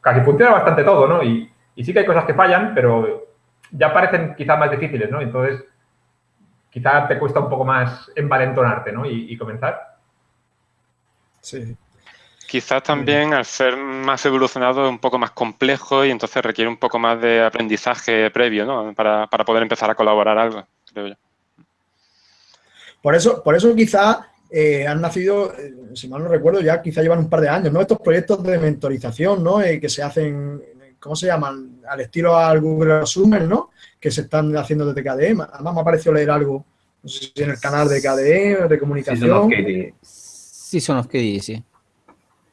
Speaker 5: casi funciona bastante todo, ¿no? Y, sí que hay cosas que fallan, pero ya parecen quizá más difíciles, ¿no? Entonces, quizá te cuesta un poco más envalentonarte, ¿no? y comenzar.
Speaker 4: Sí. Quizás también al ser más evolucionado es un poco más complejo y entonces requiere un poco más de aprendizaje previo, ¿no? Para, poder empezar a colaborar algo, creo yo.
Speaker 1: Por eso, por eso quizá eh, han nacido, eh, si mal no recuerdo, ya quizá llevan un par de años, ¿no? Estos proyectos de mentorización, ¿no? Eh, que se hacen, ¿cómo se llaman? Al estilo al Google Summer, ¿no? Que se están haciendo desde KDE. Además me ha parecido leer algo, no sé si en el canal de KDE, de comunicación.
Speaker 2: Sí, son los que dice.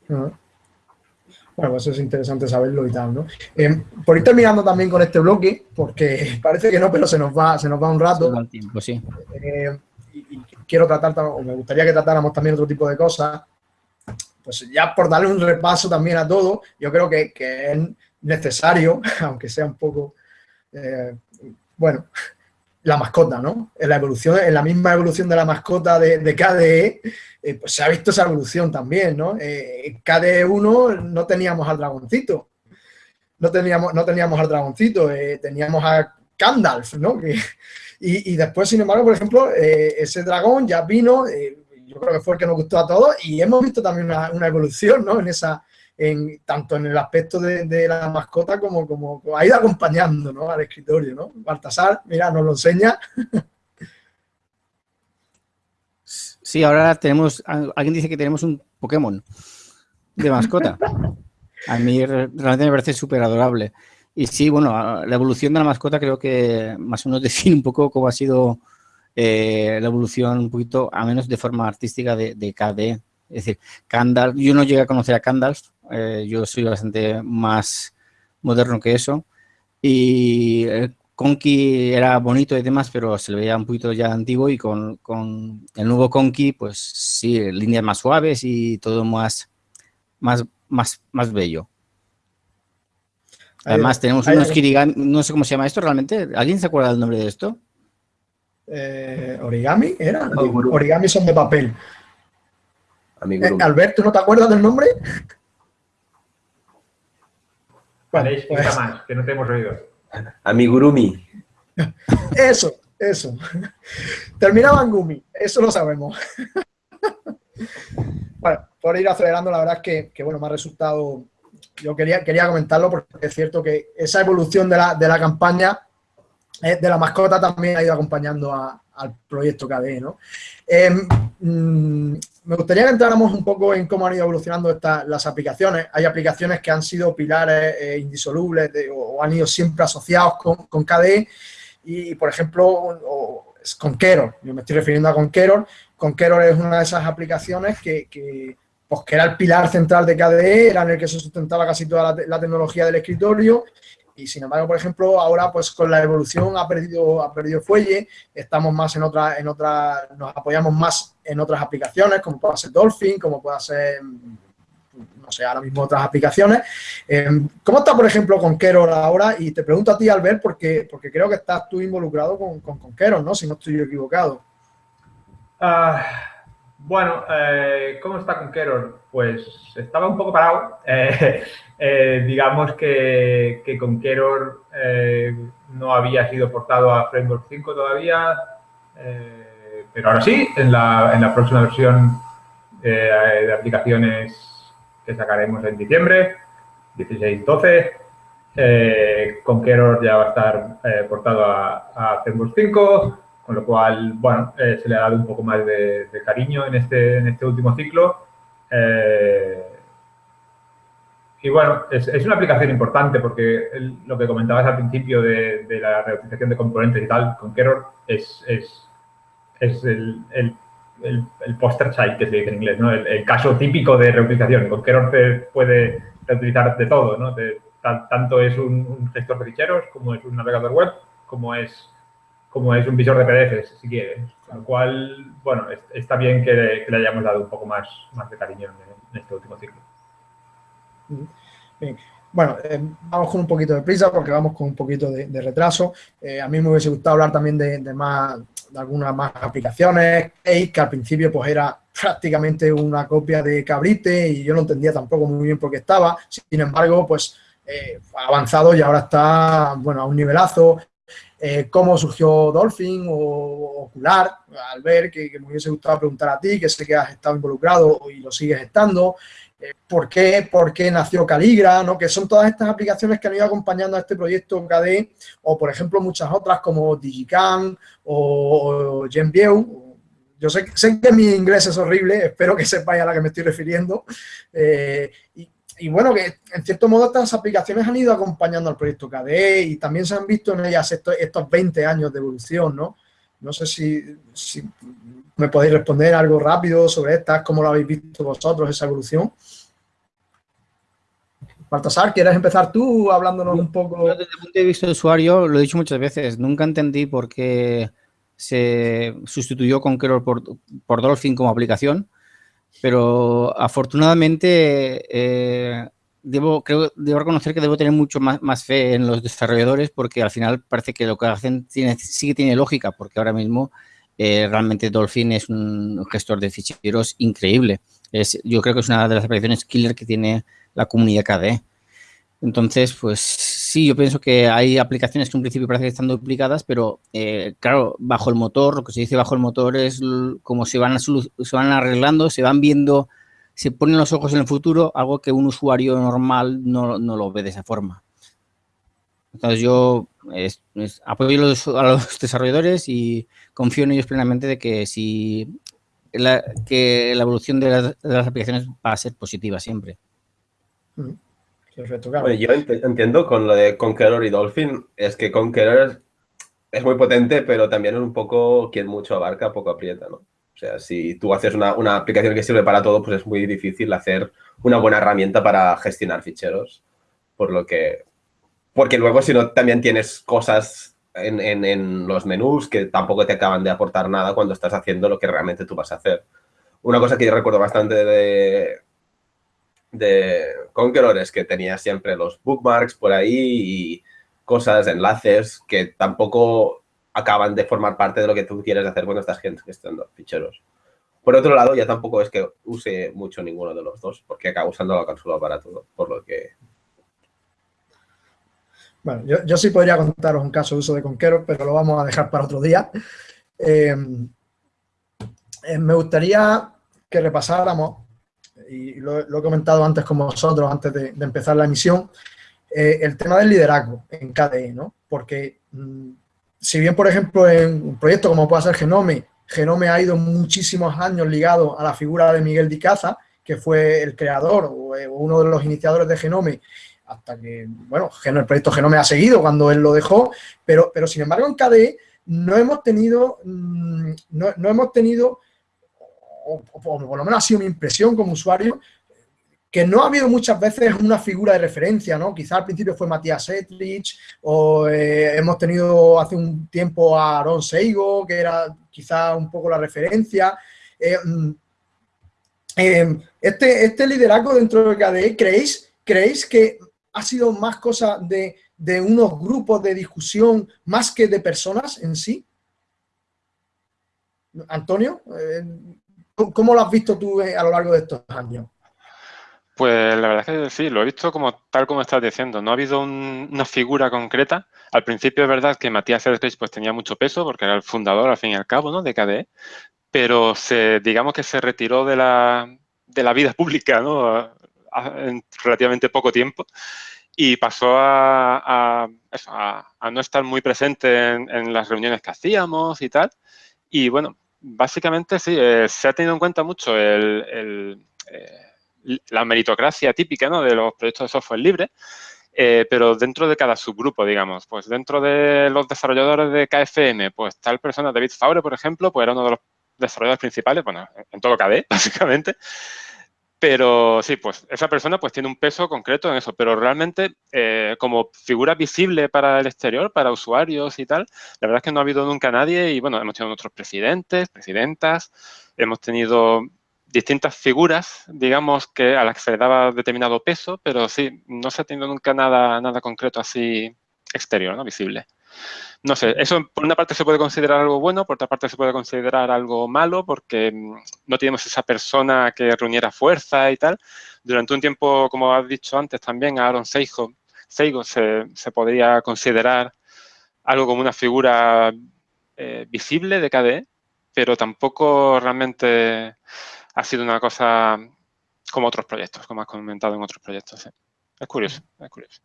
Speaker 1: Bueno, pues es interesante saberlo y tal, ¿no? Eh, por ir terminando también con este bloque, porque parece que no, pero se nos va, se nos va un rato.
Speaker 2: el tiempo, sí.
Speaker 1: Eh, y, quiero tratar, o me gustaría que tratáramos también otro tipo de cosas. Pues ya por darle un repaso también a todo, yo creo que, es necesario, aunque sea un poco, eh, bueno, la mascota, ¿no? En la evolución, en la misma evolución de la mascota de, de KDE, eh, pues se ha visto esa evolución también, ¿no? Eh, KDE 1 no teníamos al dragoncito, no teníamos, no teníamos al dragoncito, eh, teníamos a Gandalf, ¿no? y, después, sin embargo, por ejemplo, ese dragón ya vino, yo creo que fue el que nos gustó a todos, y hemos visto también una, una evolución, ¿no? En esa, en, tanto en el aspecto de, la mascota como, como, ha ido acompañando ¿no? al escritorio. ¿no? Baltasar, mira, nos lo enseña.
Speaker 2: Sí, ahora tenemos, alguien dice que tenemos un Pokémon de mascota. A mí realmente me parece súper adorable. Y sí, bueno, la evolución de la mascota creo que más o menos define un poco cómo ha sido eh, la evolución un poquito, a menos de forma artística, de, de KD. Es decir, Candal, yo no llegué a conocer a Candalf, eh, yo soy bastante más moderno que eso. Y el Conky era bonito y demás, pero se le veía un poquito ya antiguo y con, con el nuevo Conky, pues sí, líneas más suaves y todo más, más, más, más bello. Además, tenemos unos kirigami, no sé cómo se llama esto realmente. ¿Alguien se acuerda del nombre de esto?
Speaker 1: Eh, origami, ¿era? Origami son de papel.
Speaker 3: Eh,
Speaker 1: Alberto, ¿no te acuerdas del nombre?
Speaker 5: Vale, pues... más, que no te hemos oído.
Speaker 3: Amigurumi.
Speaker 1: Eso, eso. Terminaba en Gumi, eso lo sabemos. bueno, por ir acelerando, la verdad es que, bueno, me ha resultado... Yo quería, quería comentarlo porque es cierto que esa evolución de la, de la campaña eh, de la mascota también ha ido acompañando al proyecto KDE, ¿no? Em, mm, me gustaría que entráramos un poco en cómo han ido evolucionando estas, las aplicaciones. Hay aplicaciones que han sido pilares eh, indisolubles o, han ido siempre asociados con, con KDE y, por ejemplo, con Conqueror. Yo me estoy refiriendo a Conqueror. Conqueror es una de esas aplicaciones que, que, pues, que era el pilar central de KDE, era en el que se sustentaba casi toda la, la tecnología del escritorio y sin embargo, por ejemplo, ahora pues con la evolución ha perdido, ha perdido fuelle, estamos más en otra, en otra, nos apoyamos más en otras aplicaciones, como puede ser Dolphin, como puede ser, no sé, ahora mismo otras aplicaciones. Em, ¿Cómo está, por ejemplo, con Kerol ahora? Y te pregunto a ti, Albert, porque, porque creo que estás tú involucrado con, con, ¿no? Si no estoy equivocado.
Speaker 5: Ah, bueno, eh, ¿cómo está con Kerol? Pues estaba un poco parado. Eh, eh, digamos que, que Conqueror eh, no había sido portado a Framework 5 todavía, pero ahora sí, en la, en la próxima versión de aplicaciones que sacaremos en diciembre, 16-12, Conqueror ya va a estar portado a, Framework 5, con lo cual, bueno, se le ha dado un poco más de, cariño en este, en este último ciclo. Y bueno, es, es, una aplicación importante porque lo que comentabas al principio de, de, la reutilización de componentes y tal, con Keror es, es, es el, el, el, poster child que se dice en inglés, ¿no? El, caso típico de reutilización. Con Keror se puede reutilizar de todo, ¿no? Tanto es un, gestor de ficheros, como es un navegador web, como es, como es un visor de PDFs, si quieres. Con lo cual, bueno, está bien que le, hayamos dado un poco más, más de cariño en, este último ciclo.
Speaker 1: Bueno, eh, vamos con un poquito de prisa porque vamos con un poquito de, retraso. Eh, a mí me hubiese gustado hablar también de, más, de algunas más aplicaciones. que al principio pues era prácticamente una copia de Cabrite y yo no entendía tampoco muy bien por qué estaba. Sin embargo, pues eh, avanzado y ahora está, bueno, a un nivelazo. Cómo surgió Dolphin o Ocular, al ver que, me hubiese gustado preguntar a ti, que sé que has estado involucrado y lo sigues estando, eh, ¿por, qué, ¿por, qué, nació Caligra? ¿no? Que son todas estas aplicaciones que han ido acompañando a este proyecto KDE, o por ejemplo muchas otras como Digicam o, o GenView. Yo sé, sé, que mi inglés es horrible, espero que sepáis a la que me estoy refiriendo. Eh, bueno, que en cierto modo estas aplicaciones han ido acompañando al proyecto KDE y también se han visto en ellas estos, estos 20 años de evolución, ¿no? No sé si, si me podéis responder algo rápido sobre estas, cómo lo habéis visto vosotros, esa evolución. Baltasar, ¿quieres empezar tú hablándonos un poco?
Speaker 2: desde el punto de vista de usuario, lo he dicho muchas veces, nunca entendí por qué se sustituyó Conqueror por, por Dolphin como aplicación, pero afortunadamente eh, debo, creo, debo reconocer que debo tener mucho más, más, fe en los desarrolladores porque al final parece que lo que hacen tiene, sí que tiene lógica porque ahora mismo eh, realmente Dolphin es un gestor de ficheros increíble. Es, yo creo que es una de las aplicaciones killer que tiene la comunidad KDE. Entonces, pues sí, yo pienso que hay aplicaciones que en principio parece que están duplicadas, pero eh, claro, bajo el motor, lo que se dice bajo el motor es como se van, se van arreglando, se van viendo, se ponen los ojos en el futuro, algo que un usuario normal no, no lo ve de esa forma. Entonces yo apoyo a los, a los, desarrolladores y confío en ellos plenamente de que si la, que la evolución de las, de las aplicaciones va a ser positiva siempre.
Speaker 1: Mm. Perfecto, claro.
Speaker 3: Yo ent entiendo con lo de Conqueror y Dolphin, es que Conqueror es muy potente, pero también es un poco quien mucho abarca, poco aprieta, ¿no? O sea, si tú haces una, una, aplicación que sirve para todo, pues es muy difícil hacer una buena herramienta para gestionar ficheros. Por lo que... Porque luego si no también tienes cosas en, en, en los menús que tampoco te acaban de aportar nada cuando estás haciendo lo que realmente tú vas a hacer. Una cosa que yo recuerdo bastante de, de Conqueror es que tenía siempre los bookmarks por ahí y cosas, enlaces que tampoco acaban de formar parte de lo que tú quieres hacer cuando estás gestionando ficheros. Por otro lado, ya tampoco es que use mucho ninguno de los dos, porque acabo usando la consola para todo, por lo que...
Speaker 1: Bueno, yo, yo sí podría contaros un caso de uso de Conqueror, pero lo vamos a dejar para otro día. Eh, eh, me gustaría que repasáramos y lo, lo, he comentado antes con vosotros, antes de, empezar la emisión, eh, el tema del liderazgo en KDE, ¿no? Porque mmm, si bien, por ejemplo, en un proyecto como puede ser Genome, Genome ha ido muchísimos años ligado a la figura de Miguel Dicaza, que fue el creador o, o uno de los iniciadores de Genome, hasta que, bueno, el proyecto Genome ha seguido cuando él lo dejó, pero, pero sin embargo en KDE no hemos tenido, mmm, no, no hemos tenido o, por lo menos ha sido mi impresión como usuario, que no ha habido muchas veces una figura de referencia, ¿no? Quizá al principio fue Matías Etrich, o eh, hemos tenido hace un tiempo a Aaron Seigo, que era quizá un poco la referencia. Eh, eh, este, este liderazgo dentro de KDE, ¿creéis, ¿creéis que ha sido más cosa de, de unos grupos de discusión más que de personas en sí? Antonio, ¿Cómo lo has visto tú eh, a lo largo de estos años?
Speaker 4: Pues la verdad es que sí, lo he visto como tal como estás diciendo. No ha habido un, una figura concreta. Al principio es verdad que Matías Eldridge pues tenía mucho peso porque era el fundador al fin y al cabo ¿no? de KDE, pero se, digamos que se retiró de la, de la vida pública ¿no? en relativamente poco tiempo y pasó a, a, eso, a, a no estar muy presente en, en las reuniones que hacíamos y tal. Y bueno, básicamente sí, eh, se ha tenido en cuenta mucho el, eh, la meritocracia típica ¿no? de los proyectos de software libre, eh, pero dentro de cada subgrupo, digamos, pues dentro de los desarrolladores de KFM, pues tal persona, David Faure, por ejemplo, pues era uno de los desarrolladores principales, bueno, en todo KDE, básicamente, pero sí, pues esa persona pues tiene un peso concreto en eso, pero realmente eh, como figura visible para el exterior, para usuarios y tal, la verdad es que no ha habido nunca nadie y bueno, hemos tenido otros presidentes, presidentas, hemos tenido distintas figuras, digamos, que a las que se le daba determinado peso, pero sí, no se ha tenido nunca nada, nada concreto así exterior, ¿no? Visible no sé, eso por una parte se puede considerar algo bueno, por otra parte se puede considerar algo malo porque mm, no tenemos esa persona que reuniera fuerza y tal. Durante un tiempo, como has dicho antes también, Aaron Seigo, se, podría considerar algo como una figura eh, visible de KDE, pero tampoco realmente ha sido una cosa como otros proyectos, como has comentado en otros proyectos. Es curioso, es curioso.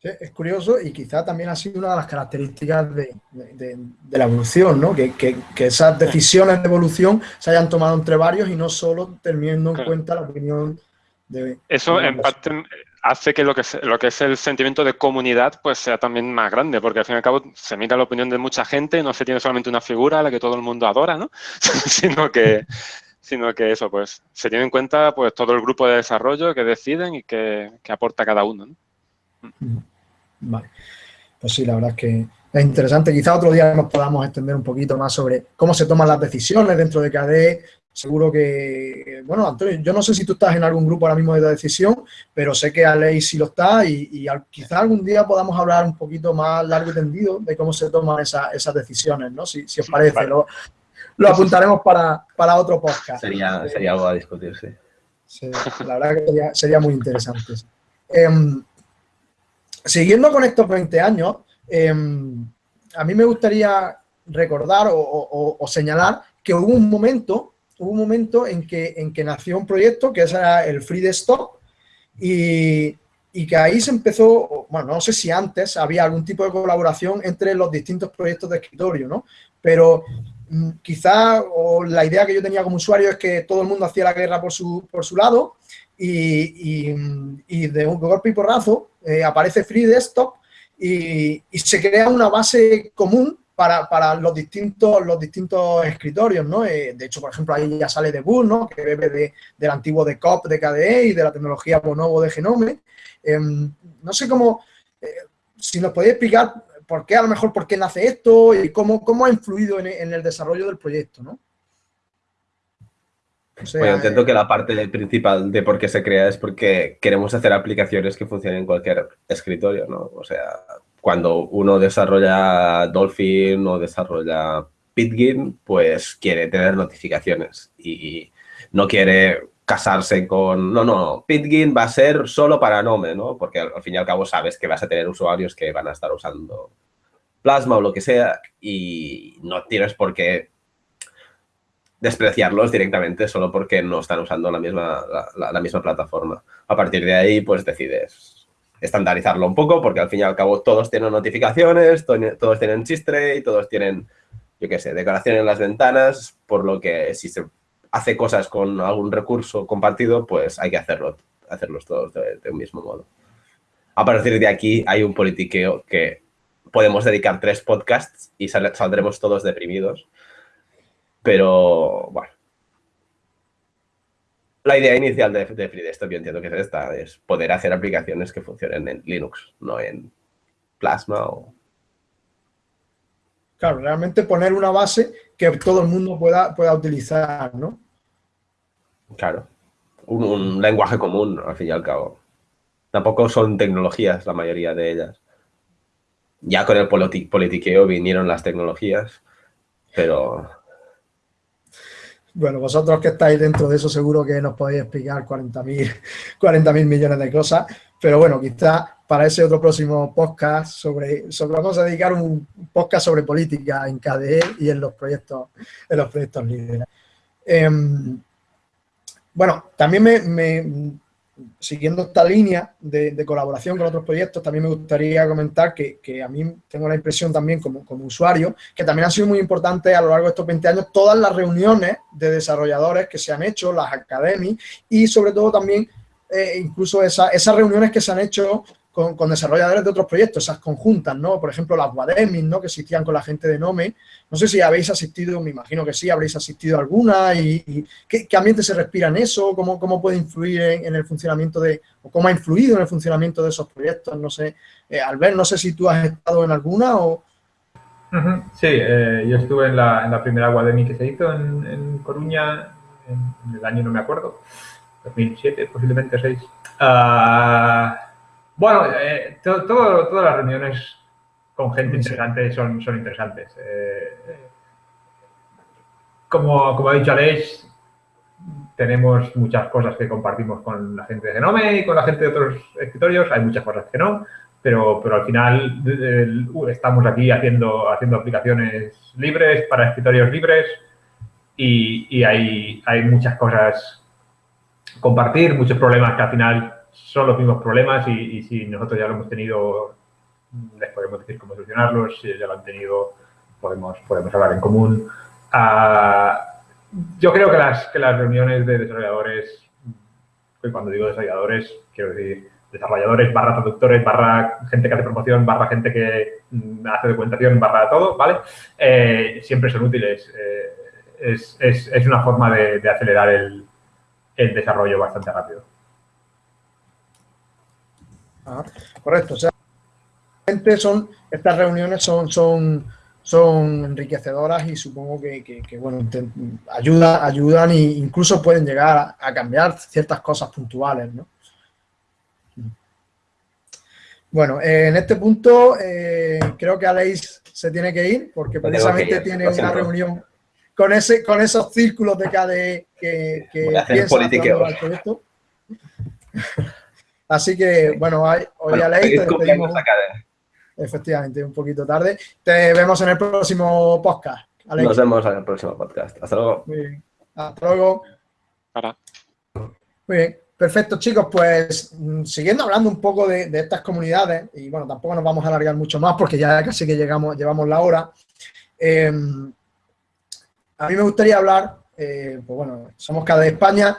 Speaker 1: Sí, es curioso y quizá también ha sido una de las características de, de, de la evolución, ¿no? Que, que, que, esas decisiones de evolución se hayan tomado entre varios y no solo teniendo en claro. cuenta la opinión de...
Speaker 4: Eso en parte hace que lo, que lo que es el sentimiento de comunidad pues sea también más grande, porque al fin y al cabo se mira la opinión de mucha gente, no se tiene solamente una figura a la que todo el mundo adora, ¿no? sino que sino que eso, pues se tiene en cuenta pues todo el grupo de desarrollo que deciden y que, que aporta cada uno, ¿no?
Speaker 1: Vale. Pues sí, la verdad es que es interesante. Quizá otro día nos podamos extender un poquito más sobre cómo se toman las decisiones dentro de KDE, seguro que, bueno, Antonio, yo no sé si tú estás en algún grupo ahora mismo de decisión, pero sé que Aleix sí lo está y, y quizás algún día podamos hablar un poquito más largo y tendido de cómo se toman esas decisiones, ¿no? Si, os parece, lo, apuntaremos para, otro podcast.
Speaker 3: Sería, sería algo a discutir,
Speaker 1: sí. la verdad que sería, muy interesante. Em, siguiendo con estos 20 años, em, a mí me gustaría recordar o señalar que hubo un momento hubo un momento en que, en que nació un proyecto que era el Free Desktop y, y que ahí se empezó, bueno, no sé si antes había algún tipo de colaboración entre los distintos proyectos de escritorio, ¿no? Pero mm, quizá la idea que yo tenía como usuario es que todo el mundo hacía la guerra por su, por su lado y, y, de un golpe y porrazo eh, aparece Free Desktop y, se crea una base común para, los, distintos, los distintos escritorios, ¿no? Eh, de hecho, por ejemplo, ahí ya sale de Bull, ¿no? Que bebe de, del antiguo de COP de KDE y de la tecnología Bonobo de Genome. Em, no sé cómo, eh, si nos podéis explicar por qué, a lo mejor, por qué nace esto y cómo, cómo ha influido en, el desarrollo del proyecto, ¿no?
Speaker 3: Bueno, entiendo que la parte principal de por qué se crea es porque queremos hacer aplicaciones que funcionen en cualquier escritorio, ¿no? O sea, cuando uno desarrolla Dolphin o desarrolla Pitgin, pues quiere tener notificaciones y no quiere casarse con, no, no, Pitgin va a ser solo para Nome, ¿no? Porque al, fin y al cabo sabes que vas a tener usuarios que van a estar usando Plasma o lo que sea y no tienes por qué despreciarlos directamente solo porque no están usando la misma, la misma plataforma. A partir de ahí, pues decides estandarizarlo un poco, porque al fin y al cabo todos tienen notificaciones, todos tienen y todos tienen, yo qué sé, decoración en las ventanas, por lo que si se hace cosas con algún recurso compartido, pues hay que hacerlo, hacerlos todos de, un mismo modo. A partir de aquí hay un politiqueo que podemos dedicar tres podcasts y saldremos todos deprimidos, pero bueno, la idea inicial de, de FreeDesktop, yo entiendo que es esta, es poder hacer aplicaciones que funcionen en Linux, no en Plasma o...
Speaker 1: Claro, realmente poner una base que todo el mundo pueda, pueda utilizar, ¿no?
Speaker 3: Claro, un, lenguaje común, al fin y al cabo. Tampoco son tecnologías la mayoría de ellas. Ya con el politiqueo vinieron las tecnologías, pero
Speaker 1: bueno, vosotros que estáis dentro de eso seguro que nos podéis explicar 40.000 40 millones de cosas, pero bueno, quizá para ese otro próximo podcast sobre, sobre vamos a dedicar un podcast sobre política en KDE y en los proyectos, en los proyectos líderes. Em, bueno, también me siguiendo esta línea de, colaboración con otros proyectos, también me gustaría comentar que, a mí tengo la impresión también como, usuario, que también han sido muy importantes a lo largo de estos 20 años todas las reuniones de desarrolladores que se han hecho, las academias y sobre todo también eh, incluso esas reuniones que se han hecho con, desarrolladores de otros proyectos, esas conjuntas, ¿no? Por ejemplo, las Guademis, ¿no? Que existían con la gente de Nome. No sé si habéis asistido, me imagino que sí, habréis asistido a alguna y, ¿qué, ambiente se respira en eso, cómo, cómo puede influir en, el funcionamiento de, o cómo ha influido en el funcionamiento de esos proyectos, no sé. Eh, Albert, no sé si tú has estado en alguna o...
Speaker 5: Sí, eh, yo estuve en la, en la primera Guademi que se hizo en, Coruña, en, el año no me acuerdo, 2007, posiblemente 6. Bueno, eh, todas las reuniones con gente interesante son, son interesantes. Eh, como, como ha dicho Aleix, tenemos muchas cosas que compartimos con la gente de Genome y con la gente de otros escritorios. Hay muchas cosas que no, pero, pero al final estamos aquí haciendo, haciendo aplicaciones libres para escritorios libres y, y hay, hay muchas cosas compartir, muchos problemas que al final son los mismos problemas y, si nosotros ya lo hemos tenido, les podemos decir cómo solucionarlos, si ya lo han tenido, podemos, podemos hablar en común. Ah, yo creo que las, que las reuniones de desarrolladores, y cuando digo desarrolladores, quiero decir desarrolladores, barra traductores, barra gente que hace promoción, barra gente que mm, hace documentación, barra todo, ¿vale? Eh, siempre son útiles. Eh, es, es, es, una forma de, de acelerar el, el desarrollo bastante rápido
Speaker 1: correcto, o sea, son, estas reuniones son, son, son enriquecedoras y supongo que, bueno, ayuda, ayudan e incluso pueden llegar a, cambiar ciertas cosas puntuales, ¿no? Bueno, en este punto eh, creo que Aleix se tiene que ir porque precisamente tiene una reunión con ese con esos círculos de KDE que, que piensan proyecto. Así que, bueno, hoy bueno, Aleix Efectivamente, un poquito tarde. Te vemos en el próximo podcast.
Speaker 3: Nos vemos en el próximo podcast. Hasta luego.
Speaker 1: Muy bien. Hasta luego. Muy bien. Perfecto, chicos. Pues mm, siguiendo hablando un poco de, estas comunidades, y bueno, tampoco nos vamos a alargar mucho más porque ya casi que llegamos, llevamos la hora. Em, a mí me gustaría hablar, eh, pues bueno, somos cada de España,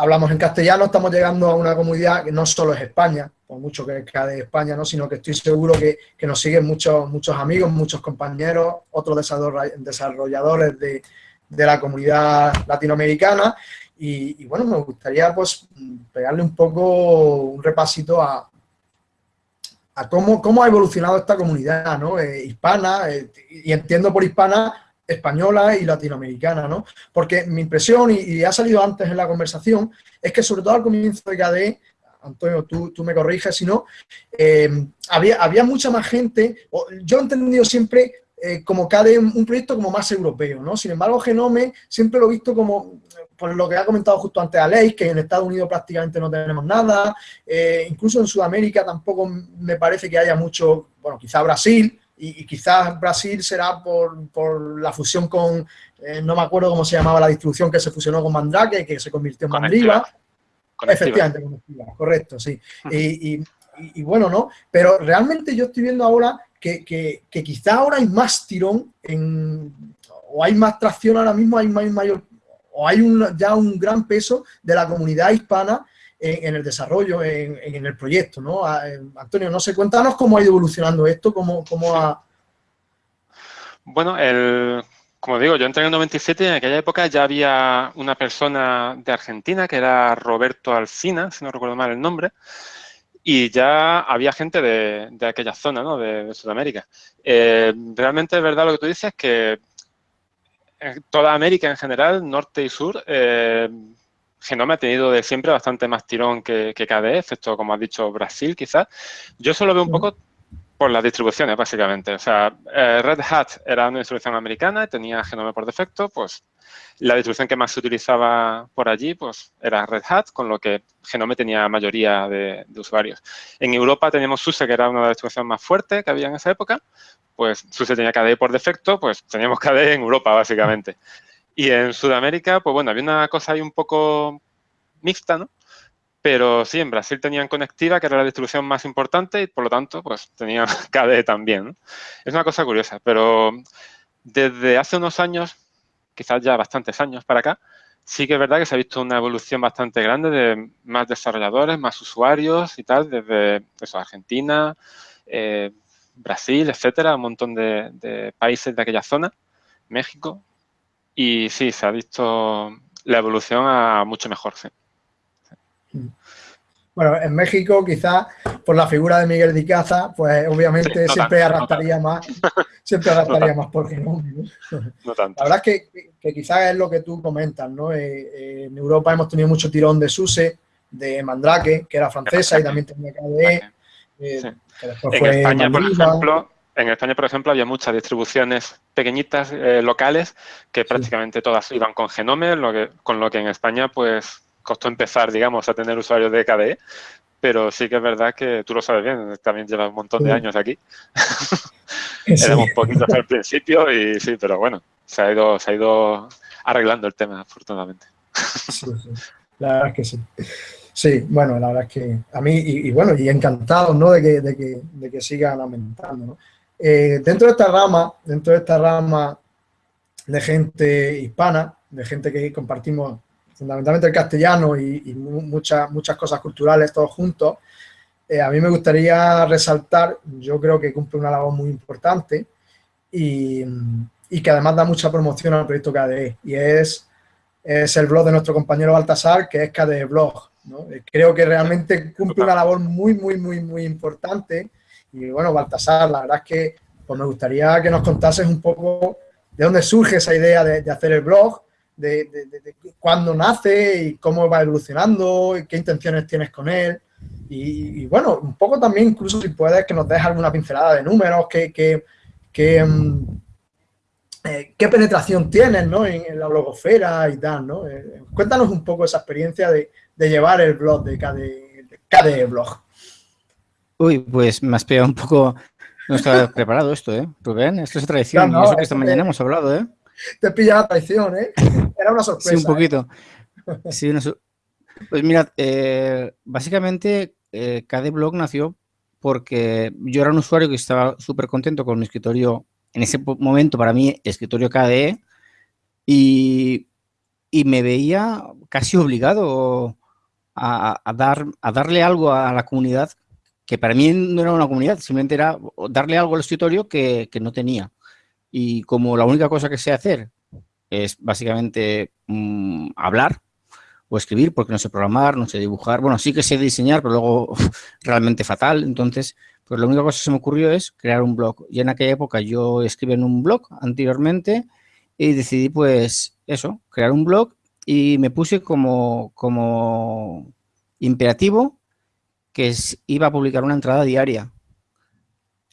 Speaker 1: hablamos en castellano, estamos llegando a una comunidad que no solo es España, por mucho que sea de España, ¿no? sino que estoy seguro que, nos siguen muchos, muchos amigos, muchos compañeros, otros desarrolladores de, la comunidad latinoamericana. Y, bueno, me gustaría pues pegarle un poco un repasito a, a cómo, cómo ha evolucionado esta comunidad ¿no? Eh, hispana, eh, y entiendo por hispana española y latinoamericana, ¿no? Porque mi impresión, y, ha salido antes en la conversación, es que sobre todo al comienzo de KDE, Antonio, tú, tú me corriges si no, eh, había, había mucha más gente, yo he entendido siempre eh, como KDE un proyecto como más europeo, ¿no? Sin embargo, Genome siempre lo he visto como, por lo que ha comentado justo antes Aleix, que en Estados Unidos prácticamente no tenemos nada, eh, incluso en Sudamérica tampoco me parece que haya mucho, bueno, quizá Brasil, y, quizás Brasil será por, la fusión con, eh, no me acuerdo cómo se llamaba la distribución que se fusionó con Mandrake, que se convirtió en Mandriva. Efectivamente, correcto, sí. Y, bueno, ¿no? Pero realmente yo estoy viendo ahora que, que, quizá ahora hay más tirón en, o hay más tracción ahora mismo, hay mayor, o hay un, ya un gran peso de la comunidad hispana en, el desarrollo, en, el proyecto, ¿no? Eh, Antonio, no sé, cuéntanos cómo ha ido evolucionando esto, cómo, cómo ha...
Speaker 4: Bueno, el, como digo, yo entré en el 97 y en aquella época ya había una persona de Argentina que era Roberto Alcina, si no recuerdo mal el nombre, y ya había gente de, de aquella zona, ¿no? de, Sudamérica. Eh, realmente es verdad lo que tú dices, que toda América en general, norte y sur, eh, Genome ha tenido de siempre bastante más tirón que, que KDE, excepto, como has dicho, Brasil quizás. Yo solo veo un poco por las distribuciones, básicamente. O sea, eh, Red Hat era una distribución americana y tenía Genome por defecto, pues la distribución que más se utilizaba por allí pues era Red Hat, con lo que Genome tenía mayoría de, usuarios. En Europa teníamos SUSE, que era una de las distribuciones más fuertes que había en esa época, pues SUSE tenía KDE por defecto, pues teníamos KDE en Europa, básicamente. Y en Sudamérica, pues bueno, había una cosa ahí un poco mixta, ¿no? Pero sí, en Brasil tenían Conectiva, que era la distribución más importante, y por lo tanto, pues tenían KDE también. Es una cosa curiosa, pero desde hace unos años, quizás ya bastantes años para acá, sí que es verdad que se ha visto una evolución bastante grande de más desarrolladores, más usuarios y tal, desde eso, Argentina, eh, Brasil, etcétera, un montón de, de países de aquella zona, México, y sí, se ha visto la evolución a mucho mejor, sí.
Speaker 1: Bueno, en México quizás por la figura de Miguel de Caza, pues obviamente siempre arrastraría más, siempre arrastraría más por ¿no? no tanto. La verdad es que, quizás es lo que tú comentas, ¿no? Eh, eh, en Europa hemos tenido mucho tirón de Suse, de Mandrake, que era francesa y también tenía KDE.
Speaker 4: Eh, en España, por ejemplo, en España, por ejemplo, había muchas distribuciones pequeñitas, locales, que prácticamente todas iban con Genome, lo que, con lo que en España, pues, costó empezar, digamos, a tener usuarios de KDE, pero sí que es verdad que tú lo sabes bien, también llevas un montón de años aquí. Éramos poquitos al principio y sí, pero bueno, se ha ido, se ha ido arreglando el tema, afortunadamente.
Speaker 1: Sí, La verdad es que sí. Sí, bueno, la verdad es que a mí, y, bueno, y encantado, ¿no? De que, de que, de que sigan aumentando, ¿no? Eh, dentro de esta rama, dentro de esta rama de gente hispana, de gente que compartimos fundamentalmente el castellano y, muchas, muchas cosas culturales todos juntos, eh, a mí me gustaría resaltar, yo creo que cumple una labor muy importante y, que además da mucha promoción al proyecto KDE y es, es el blog de nuestro compañero Baltasar, que es KDE Blog. Eh, creo que realmente cumple una labor muy, muy, muy, muy importante y bueno, Baltasar, la verdad es que pues me gustaría que nos contases un poco de dónde surge esa idea de, hacer el blog, de, cuándo nace y cómo va evolucionando, y qué intenciones tienes con él. Y, bueno, un poco también, incluso si puedes, que nos des alguna pincelada de números, que, mm, eh, qué penetración tienes ¿no? en, la blogosfera y tal. ¿no? Eh, cuéntanos un poco esa experiencia de, llevar el blog de KDE, Blog.
Speaker 2: Uy, pues me has pillado un poco no estaba preparado esto, ¿eh? Rubén, esto es tradición. y eso que esta mañana hemos hablado, ¿eh?
Speaker 1: Te pilla la traición, ¿eh? Era una sorpresa.
Speaker 2: Sí, un poquito. ¿eh? Sí, Pues mira, eh, básicamente eh, KDBlog nació porque yo era un usuario que estaba súper contento con mi escritorio, en ese momento para mí, escritorio KDE, y, y me veía casi obligado a, a, dar, a darle algo a la comunidad que para mí no era una comunidad, simplemente era darle algo al escritorio que, no tenía. Y como la única cosa que sé hacer es básicamente mm, hablar o escribir, porque no sé programar, no sé dibujar. Bueno, sí que sé diseñar, pero luego realmente fatal. Entonces, pues la única cosa que se me ocurrió es crear un blog. Y en aquella época yo escribí en un blog anteriormente y decidí, pues, eso, crear un blog y me puse como, como imperativo que iba a publicar una entrada diaria.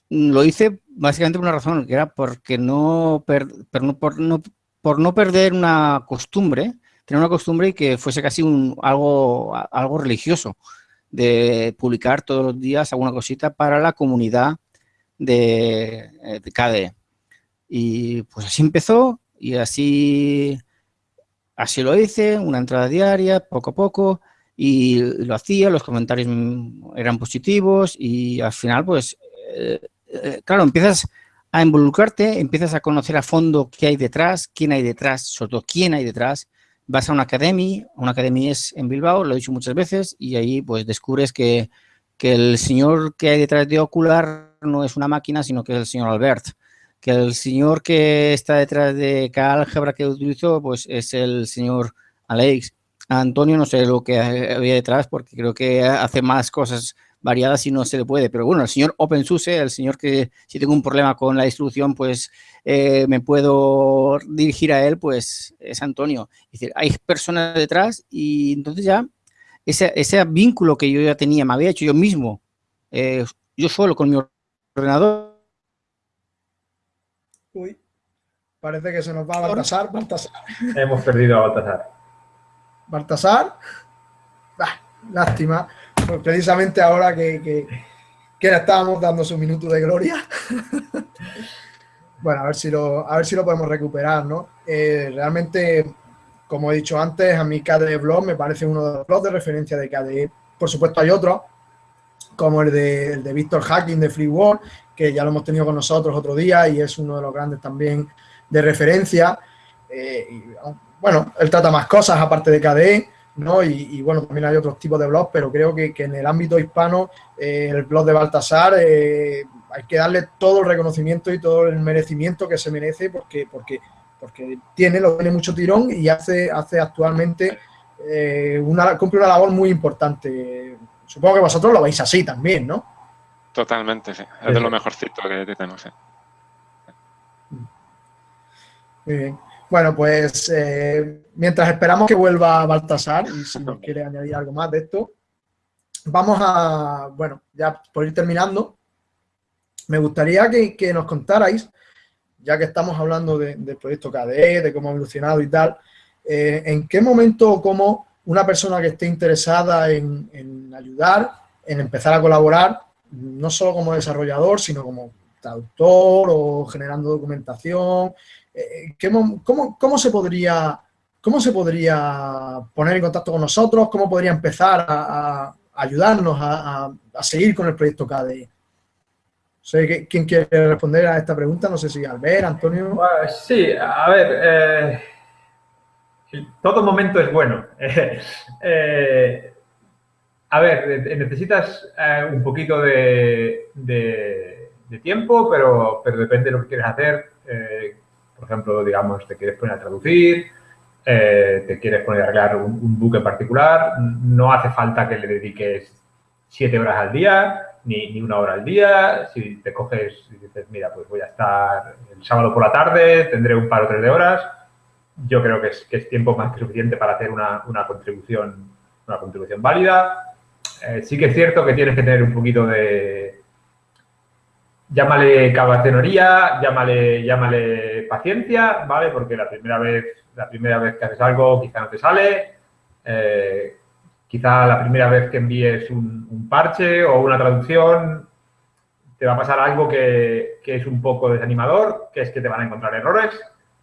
Speaker 2: Lo hice básicamente por una razón, que era porque no, por, no, por no perder una costumbre, tener una costumbre y que fuese casi un, algo, algo religioso, de publicar todos los días alguna cosita para la comunidad de, eh, de KDE. Y pues así empezó y así, así lo hice, una entrada diaria, poco a poco, y lo hacía, los comentarios eran positivos y al final, pues, eh, eh, claro, empiezas a involucrarte, empiezas a conocer a fondo qué hay detrás, quién hay detrás, sobre todo quién hay detrás. Vas a una academia, una academia es en Bilbao, lo he dicho muchas veces, y ahí pues descubres que, que el señor que hay detrás de Ocular no es una máquina, sino que es el señor Albert. Que el señor que está detrás de cada álgebra que utilizo, pues es el señor Alex Antonio no sé lo que había detrás porque creo que hace más cosas variadas y no se le puede. Pero bueno, el señor OpenSUSE, el señor que si tengo un problema con la distribución, pues eh, me puedo dirigir a él, pues es Antonio. Es decir, hay personas detrás y entonces ya ese, ese vínculo que yo ya tenía, me había hecho yo mismo, eh, yo solo con mi ordenador.
Speaker 1: Uy, parece que se nos va a Baltasar, Baltasar.
Speaker 5: Hemos perdido a Baltasar.
Speaker 1: Baltasar. lástima. Pues precisamente ahora que, que, le estábamos dando su minuto de gloria. bueno, a ver si lo, a ver si lo podemos recuperar, ¿no? Eh, realmente, como he dicho antes, a mí KDE Blog me parece uno de los blogs de referencia de KDE. Por supuesto hay otros, como el de, el de Víctor Hacking de Free World, que ya lo hemos tenido con nosotros otro día y es uno de los grandes también de referencia. Eh, él trata más cosas aparte de KDE, ¿no? Y, bueno, también hay otros tipos de blogs, pero creo que, en el ámbito hispano, eh, el blog de Baltasar, eh, hay que darle todo el reconocimiento y todo el merecimiento que se merece porque, porque, porque tiene, lo tiene mucho tirón y hace, hace actualmente, eh, una, cumple una labor muy importante. Supongo que vosotros lo veis así también, ¿no?
Speaker 4: Totalmente, sí. Es de lo mejorcito que tenemos.
Speaker 1: Muy bien. Bueno, pues eh, mientras esperamos que vuelva Baltasar y si nos quiere añadir algo más de esto, vamos a, bueno, ya por ir terminando, me gustaría que, nos contarais, ya que estamos hablando del proyecto KDE, de cómo ha evolucionado y tal, eh, en qué momento o cómo una persona que esté interesada en, en ayudar, en empezar a colaborar, no solo como desarrollador, sino como traductor o generando documentación, eh, cómo, se podría, ¿Cómo se podría poner en contacto con nosotros? ¿Cómo podría empezar a, ayudarnos a, seguir con el proyecto KDE? Sé quién quiere responder a esta pregunta, no sé si Albert, Antonio.
Speaker 5: Pues sí, a ver, eh, todo momento es bueno. Eh, a ver, necesitas un poquito de, tiempo, pero, pero depende de lo que quieras hacer. Por ejemplo, digamos, te quieres poner a traducir, eh, te quieres poner a arreglar un, buque particular, no hace falta que le dediques siete horas al día, ni, ni, una hora al día. Si te coges y dices, mira, pues voy a estar el sábado por la tarde, tendré un par o tres de horas, yo creo que es, que es tiempo más que suficiente para hacer una, una contribución, una contribución válida. Eh, sí que es cierto que tienes que tener un poquito de, llámale cabacenería, llámale, llámale paciencia, ¿vale? Porque la primera vez, la primera vez que haces algo quizá no te sale, eh, quizá la primera vez que envíes un, parche o una traducción te va a pasar algo que, que, es un poco desanimador, que es que te van a encontrar errores,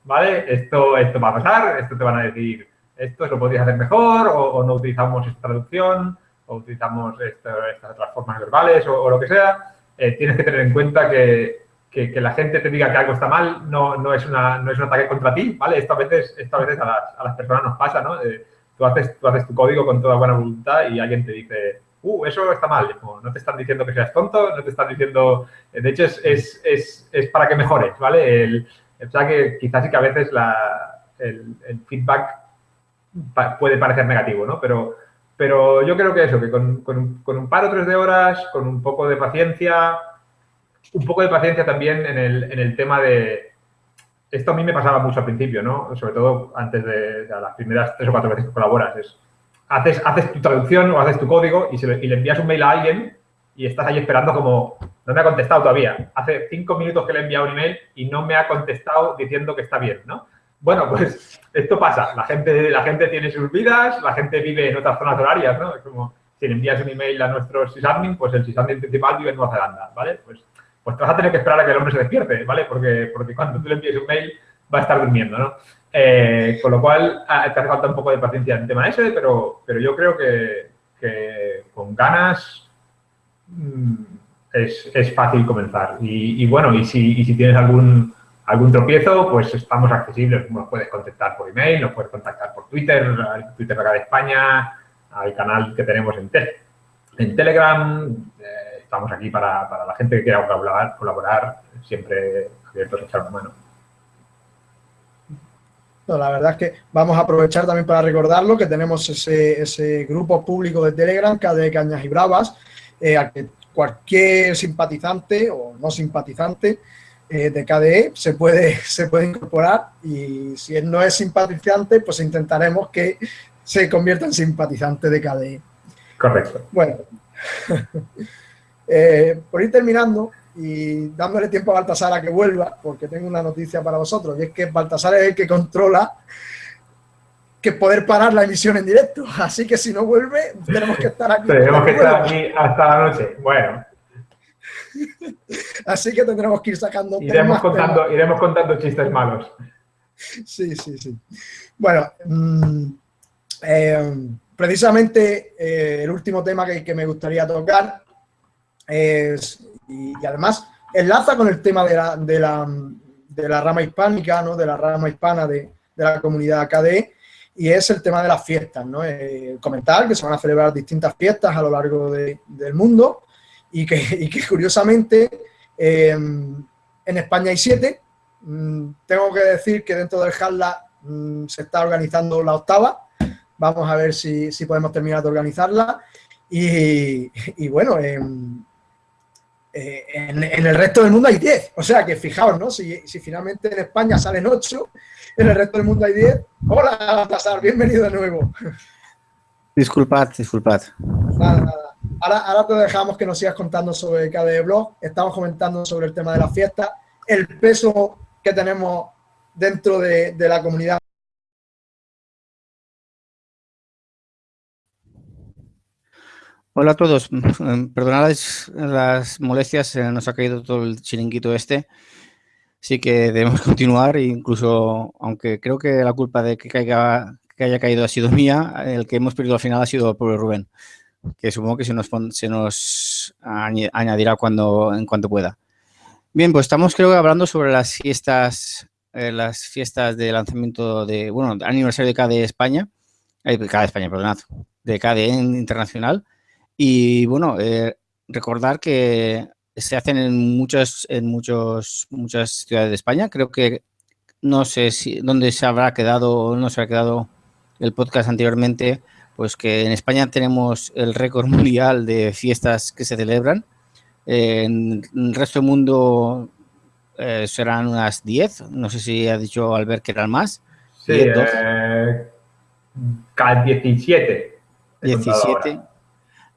Speaker 5: ¿vale? Esto, esto va a pasar, esto te van a decir, esto lo podrías hacer mejor o, no utilizamos esta traducción o utilizamos estas otras formas verbales o lo que sea eh, tienes que tener en cuenta que, que, la gente te diga que algo está mal no, no, es, una, no es un ataque contra ti, ¿vale? Esto a veces, esto a, veces a, las, a las personas nos pasa, ¿no? Eh, tú, haces, tú haces tu código con toda buena voluntad y alguien te dice, uh, eso está mal. no te están diciendo que seas tonto, no te están diciendo... Eh, de hecho, es, es, es, es para que mejores, ¿vale? El, o sea que quizás sí que a veces la, el, el feedback puede parecer negativo, ¿no? Pero pero yo creo que eso, que con, con, un par o tres de horas, con un poco de paciencia, un poco de paciencia también en el, en el tema de... Esto a mí me pasaba mucho al principio, ¿no? Sobre todo antes de, las primeras tres o cuatro veces que colaboras. Es, haces, haces tu traducción o haces tu código y, y le envías un mail a alguien y estás ahí esperando como, no me ha contestado todavía. Hace cinco minutos que le he enviado un email y no me ha contestado diciendo que está bien, ¿no? Bueno, pues esto pasa. La gente, la gente tiene sus vidas, la gente vive en otras zonas horarias, ¿no? Es como si le envías un email a nuestro sysadmin, pues el sysadmin principal vive en Nueva Zelanda, ¿vale? Pues, pues te vas a tener que esperar a que el hombre se despierte, ¿vale? Porque, porque cuando tú le envíes un mail va a estar durmiendo, ¿no? Eh, con lo cual, ah, te hace falta un poco de paciencia en el tema ese, pero, pero yo creo que, que con ganas mm, es, es, fácil comenzar. Y, y bueno, y si, y si tienes algún algún tropiezo, pues estamos accesibles. Nos puedes contactar por email, nos puedes contactar por Twitter, al Twitter acá de España, al canal que tenemos en, en Telegram. Eh, estamos aquí para, para, la gente que quiera colaborar, colaborar siempre abiertos a echar una mano.
Speaker 1: la verdad es que vamos a aprovechar también para recordarlo, que tenemos ese, ese grupo público de Telegram, de Cañas y Bravas, eh, al que cualquier simpatizante o no simpatizante eh, de KDE se puede, se puede incorporar y si él no es simpatizante, pues intentaremos que se convierta en simpatizante de KDE.
Speaker 5: Correcto.
Speaker 1: Bueno, eh, por ir terminando y dándole tiempo a Baltasar a que vuelva, porque tengo una noticia para vosotros, y es que Baltasar es el que controla que poder parar la emisión en directo. Así que si no vuelve, tenemos que estar aquí.
Speaker 5: Tenemos que estar aquí hasta la noche. Bueno,
Speaker 1: Así que tendremos que ir sacando
Speaker 5: iremos contando, Iremos contando chistes malos.
Speaker 1: Sí, sí, sí. Bueno, mm, eh, precisamente eh, el último tema que, me gustaría tocar es, y, además enlaza con el tema de la, de la, de la rama hispánica, ¿no? de la rama hispana de, de la comunidad KDE, y es el tema de las fiestas, ¿no? Eh, comentar que se van a celebrar distintas fiestas a lo largo de, del mundo y que, que curiosamente em, en España hay siete. Mm, tengo que decir que dentro del HALA mm, se está organizando la octava. Vamos a ver si, podemos terminar de organizarla. Y, bueno, em, eh, en, el resto del mundo hay diez. O sea que fijaos, ¿no? Si, finalmente en España salen ocho, en el resto del mundo hay diez. Hola, pasar bienvenido de nuevo.
Speaker 2: Disculpad, disculpad.
Speaker 1: Nada, nada. Ahora, te dejamos que nos sigas contando sobre KDE Blog. Estamos comentando sobre el tema de la fiesta, el peso que tenemos dentro de, la comunidad.
Speaker 2: Hola a todos. Perdonad las molestias, nos ha caído todo el chiringuito este. Sí que debemos continuar, incluso, aunque creo que la culpa de que, que haya caído ha sido mía, el que hemos perdido al final ha sido el pobre Rubén que supongo que se nos, se nos añadirá cuando, en cuanto pueda. Bien, pues estamos creo que hablando sobre las fiestas, eh, las fiestas de lanzamiento de, bueno, aniversario de KDE España, eh, KDE España, perdonad, de KDE Internacional. Y bueno, eh, recordar que se hacen en muchas, en muchos, muchas ciudades de España. Creo que no sé si dónde se habrá quedado o no se ha quedado el podcast anteriormente, pues que en España tenemos el récord mundial de fiestas que se celebran. en el resto del mundo eh, serán unas 10. No sé si ha dicho Albert que eran más.
Speaker 5: Sí, 10, eh, 17.
Speaker 2: 17.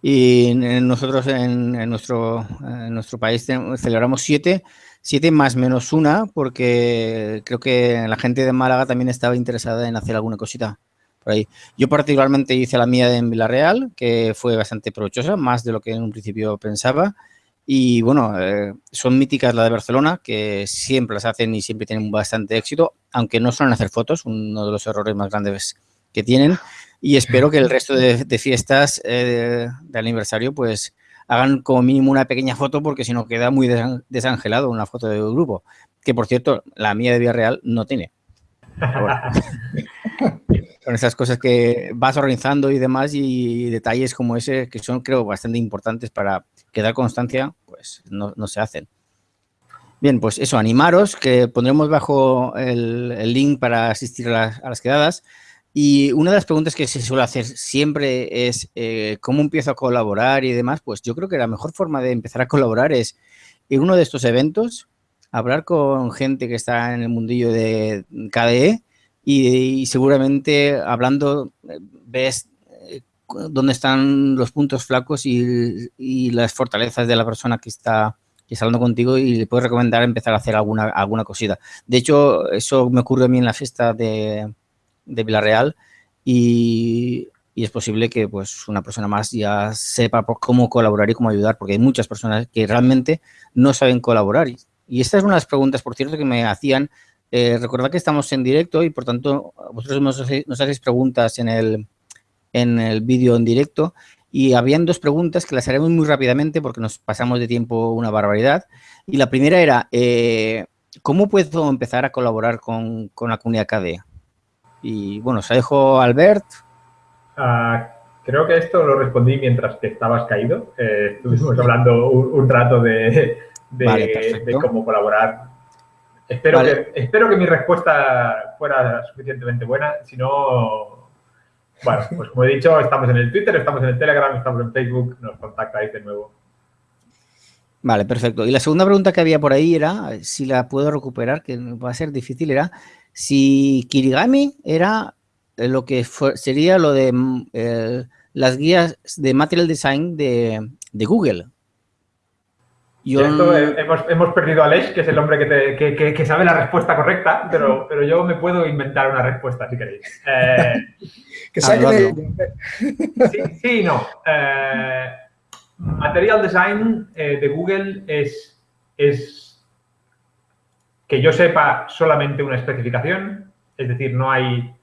Speaker 2: Y nosotros en, en, nuestro, en nuestro país celebramos 7, 7 más menos una, porque creo que la gente de Málaga también estaba interesada en hacer alguna cosita por ahí. Yo particularmente hice la mía en Villarreal, que fue bastante provechosa, más de lo que en un principio pensaba. Y bueno, eh, son míticas la de Barcelona, que siempre las hacen y siempre tienen bastante éxito, aunque no suelen hacer fotos, uno de los errores más grandes que tienen. Y espero que el resto de, de fiestas eh, de aniversario, pues hagan como mínimo una pequeña foto, porque si no queda muy desangelado una foto de grupo. Que por cierto, la mía de Villarreal no tiene. Bueno. con esas cosas que vas organizando y demás y detalles como ese que son creo bastante importantes para quedar constancia, pues no, se hacen. Bien, pues eso, animaros, que pondremos bajo el, link para asistir a las, a las, quedadas. Y una de las preguntas que se suele hacer siempre es eh, cómo empiezo a colaborar y demás. Pues yo creo que la mejor forma de empezar a colaborar es en uno de estos eventos, hablar con gente que está en el mundillo de KDE y, seguramente hablando ves eh, dónde están los puntos flacos y, las fortalezas de la persona que está, que está hablando contigo y le puedes recomendar empezar a hacer alguna, alguna cosita. De hecho, eso me ocurre a mí en la fiesta de, de Villarreal y, es posible que pues una persona más ya sepa cómo colaborar y cómo ayudar, porque hay muchas personas que realmente no saben colaborar. Y esta es una de las preguntas, por cierto, que me hacían eh, recordad que estamos en directo y por tanto vosotros nos, nos hacéis preguntas en el, en el vídeo en directo y habían dos preguntas que las haremos muy rápidamente porque nos pasamos de tiempo una barbaridad. Y la primera era, eh, ¿cómo puedo empezar a colaborar con, con la comunidad KDE? Y bueno, se dejo Albert.
Speaker 5: Uh, creo que esto lo respondí mientras que estabas caído. Eh, estuvimos hablando un, un rato de, de, vale, de cómo colaborar Espero, vale. que, espero que mi respuesta fuera suficientemente buena. Si no, bueno, pues como he dicho, estamos en el Twitter, estamos en el Telegram, estamos en Facebook, nos contactáis de nuevo.
Speaker 2: Vale, perfecto. Y la segunda pregunta que había por ahí era, si la puedo recuperar, que va a ser difícil, era si Kirigami era lo que fue, sería lo de eh, las guías de Material Design de, de Google.
Speaker 5: Yo... Esto, hemos, hemos, perdido a Lesh, que es el hombre que, te, que, que, que, sabe la respuesta correcta, pero, pero yo me puedo inventar una respuesta, si queréis. Eh,
Speaker 1: que saque
Speaker 5: sí, sí, no. Eh, material Design eh, de Google es, es, que yo sepa, solamente una especificación, es decir, no hay...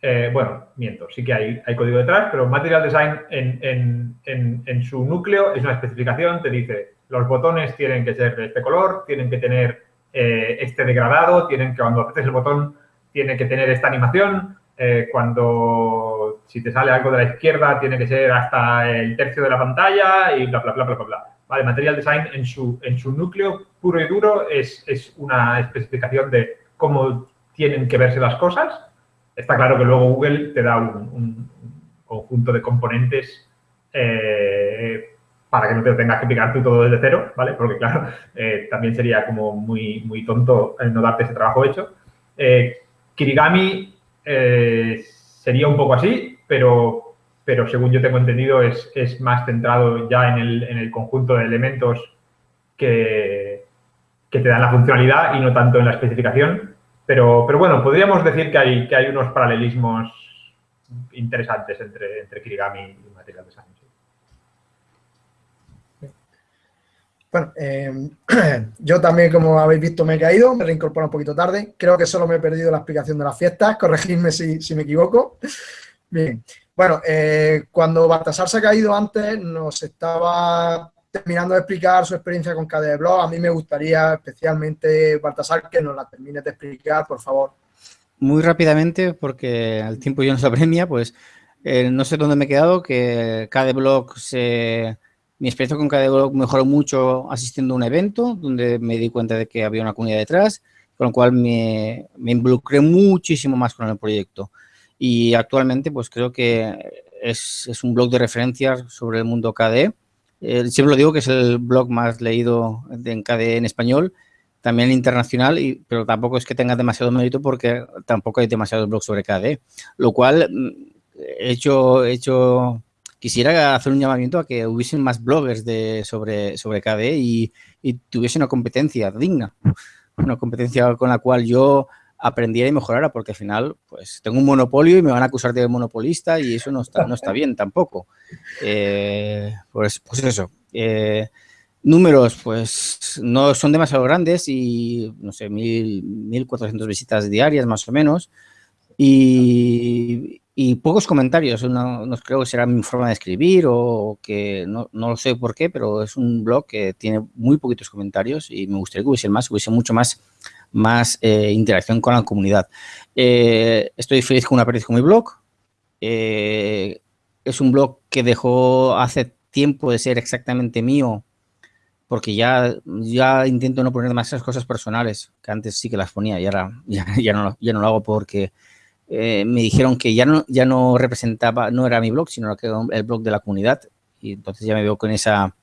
Speaker 5: Eh, bueno, miento, sí que hay, hay, código detrás, pero Material Design en, en, en, en su núcleo es una especificación, te dice los botones tienen que ser de este color, tienen que tener eh, este degradado, tienen que cuando apretes el botón tiene que tener esta animación, eh, cuando si te sale algo de la izquierda tiene que ser hasta el tercio de la pantalla y bla, bla, bla, bla, bla, bla. Vale, Material Design en su, en su núcleo puro y duro es, es una especificación de cómo tienen que verse las cosas. Está claro que luego Google te da un, un conjunto de componentes eh, para que no te tengas que picar tú todo desde cero, ¿vale? Porque, claro, eh, también sería como muy, muy tonto no darte ese trabajo hecho. Eh, Kirigami eh, sería un poco así, pero, pero según yo tengo entendido es, es más centrado ya en el, en el, conjunto de elementos que, que te dan la funcionalidad y no tanto en la especificación. Pero, pero bueno, podríamos decir que hay, que hay unos paralelismos interesantes entre, entre Kirigami y Material Design.
Speaker 1: Bueno, eh, yo también, como habéis visto, me he caído, me reincorporo un poquito tarde. Creo que solo me he perdido la explicación de las fiestas, corregidme si, me equivoco. Bien, bueno, eh, cuando Baltasar se ha caído antes, nos estaba terminando de explicar su experiencia con KDE Blog. A mí me gustaría especialmente, Baltasar, que nos la termines de explicar, por favor.
Speaker 2: Muy rápidamente, porque el tiempo ya nos apremia, pues eh, no sé dónde me he quedado, que KDE Blog se mi experiencia con KDE mejoró mucho asistiendo a un evento donde me di cuenta de que había una comunidad detrás, con lo cual me, me involucré muchísimo más con el proyecto. Y actualmente pues creo que es, es, un blog de referencia sobre el mundo KDE, eh, siempre lo digo que es el blog más leído en KDE en español, también internacional, y, pero tampoco es que tenga demasiado mérito porque tampoco hay demasiados blogs sobre KDE, lo cual mm, he hecho, he hecho quisiera hacer un llamamiento a que hubiesen más bloggers de, sobre, sobre KDE y, y tuviese una competencia digna, una competencia con la cual yo aprendiera y mejorara, porque al final, pues, tengo un monopolio y me van a acusar de monopolista y eso no está, no está bien tampoco. Eh, pues, pues eso. Eh, números, pues, no son demasiado grandes y, no sé, mil, 1.400 visitas diarias más o menos y, y pocos comentarios. No, no, creo que será mi forma de escribir o que no, no, lo sé por qué, pero es un blog que tiene muy poquitos comentarios y me gustaría que hubiese más, hubiese mucho más más eh, interacción con la comunidad. Eh, estoy feliz con una pérdida con mi blog. Eh, es un blog que dejó hace tiempo de ser exactamente mío porque ya, ya intento no poner demasiadas cosas personales, que antes sí que las ponía y ahora ya, no, ya no lo hago porque me dijeron que ya no, ya no representaba, no era mi blog, sino el blog de la comunidad y entonces ya me veo con esa,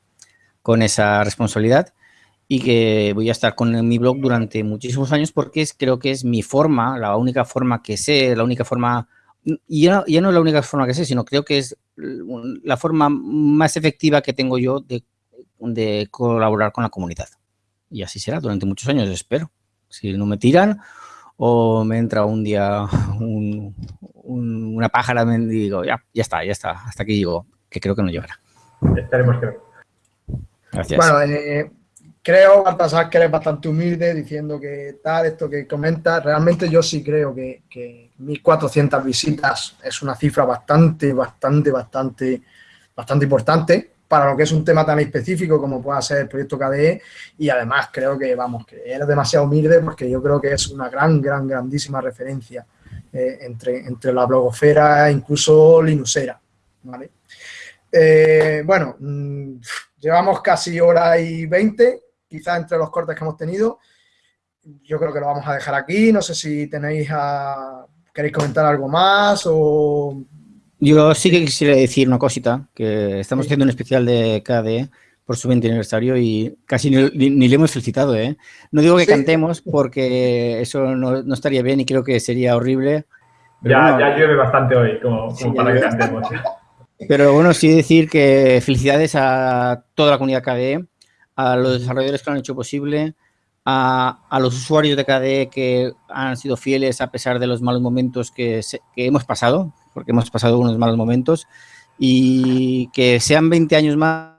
Speaker 2: con esa responsabilidad y que voy a estar con mi blog durante muchísimos años porque es, creo que es mi forma, la única forma que sé, la única forma, y ya, ya no es la única forma que sé, sino creo que es la forma más efectiva que tengo yo de, de colaborar con la comunidad. Y así será durante muchos años, espero. Si no me tiran o me entra un día un, una pájara y digo, ya, ya está, ya está, hasta aquí llego, que creo que no llegará.
Speaker 5: Esperemos que
Speaker 1: Gracias. Bueno, eh, creo, Baltasar, que eres bastante humilde diciendo que tal, esto que comentas. Realmente yo sí creo que, que 1.400 visitas es una cifra bastante, bastante, bastante, bastante importante para lo que es un tema tan específico como pueda ser el proyecto KDE y además creo que, vamos, que eres demasiado humilde porque yo creo que es una gran, gran, grandísima referencia eh, entre, entre la blogosfera e incluso Linuxera, ¿vale? Eh, bueno, mm, llevamos casi hora y veinte quizás entre los cortes que hemos tenido. Yo creo que lo vamos a dejar aquí. No sé si tenéis a... ¿Queréis comentar algo más o...?
Speaker 2: Yo sí que quisiera decir una cosita, que estamos haciendo un especial de KDE por su 20 aniversario y casi ni, le hemos felicitado, ¿eh? No digo que cantemos porque eso no, estaría bien y creo que sería horrible.
Speaker 5: Ya, ya llueve bastante hoy, como, para que cantemos.
Speaker 2: Pero bueno, sí decir que felicidades a toda la comunidad KDE, a los desarrolladores que lo han hecho posible, a, a, los usuarios de KDE que han sido fieles a pesar de los malos momentos que, que, hemos pasado, porque hemos pasado unos malos momentos, y que sean 20 años más,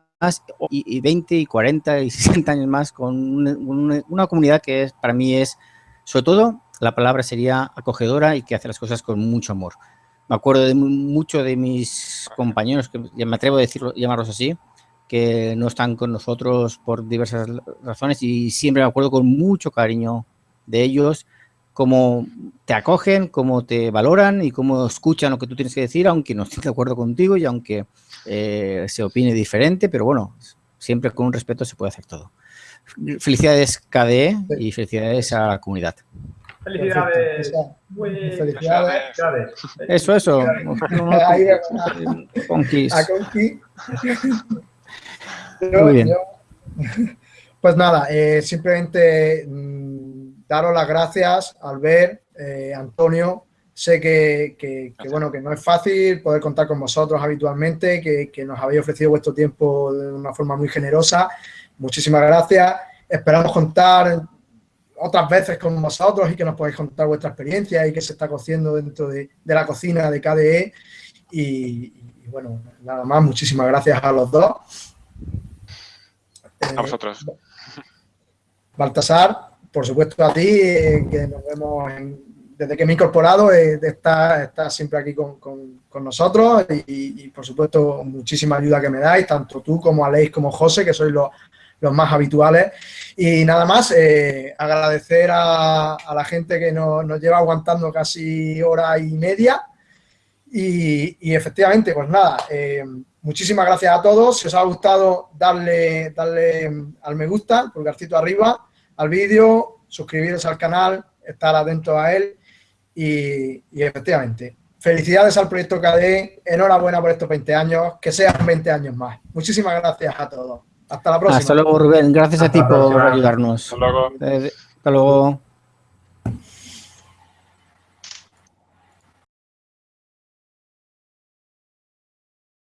Speaker 2: y, y 20 y 40 y 60 años más con una, una, comunidad que es, para mí es, sobre todo, la palabra sería acogedora y que hace las cosas con mucho amor. Me acuerdo de mucho de mis compañeros, que me atrevo a decirlo, llamarlos así, que no están con nosotros por diversas razones y siempre me acuerdo con mucho cariño de ellos, cómo te acogen, cómo te valoran y cómo escuchan lo que tú tienes que decir, aunque no estén de acuerdo contigo y aunque eh, se opine diferente, pero bueno, siempre con un respeto se puede hacer todo. Felicidades KDE y felicidades a la comunidad.
Speaker 5: Felicidades. Muy felicidades.
Speaker 2: Eso, eso.
Speaker 1: Conquis. A Conquis. pues nada, eh, simplemente mmm, daros las gracias, Albert, eh, Antonio. Sé que, que, que, bueno, que no es fácil poder contar con vosotros habitualmente, que, que nos habéis ofrecido vuestro tiempo de una forma muy generosa. Muchísimas gracias. Esperamos contar otras veces con vosotros y que nos podáis contar vuestra experiencia y qué se está cociendo dentro de, de la cocina de KDE. Y, y, bueno, nada más, muchísimas gracias a los dos.
Speaker 4: A vosotros.
Speaker 1: Baltasar, por supuesto a ti, eh, que nos vemos desde que me he incorporado, eh, está, está siempre aquí con, con, nosotros y, por supuesto, muchísima ayuda que me dais, tanto tú como Aleix como José, que sois los, los más habituales. Y nada más, eh, agradecer a, la gente que nos, nos, lleva aguantando casi hora y media. Y, y efectivamente, pues nada, eh, Muchísimas gracias a todos. Si os ha gustado, darle, darle al me gusta, pulgarcito arriba, al vídeo, suscribiros al canal, estar atentos a él y, y efectivamente, felicidades al proyecto KD, enhorabuena por estos 20 años, que sean 20 años más. Muchísimas gracias a todos. Hasta la próxima.
Speaker 2: Hasta luego, Rubén. Gracias
Speaker 5: Hasta
Speaker 2: a ti por ayudarnos.
Speaker 4: Hasta luego.
Speaker 2: Eh, hasta luego.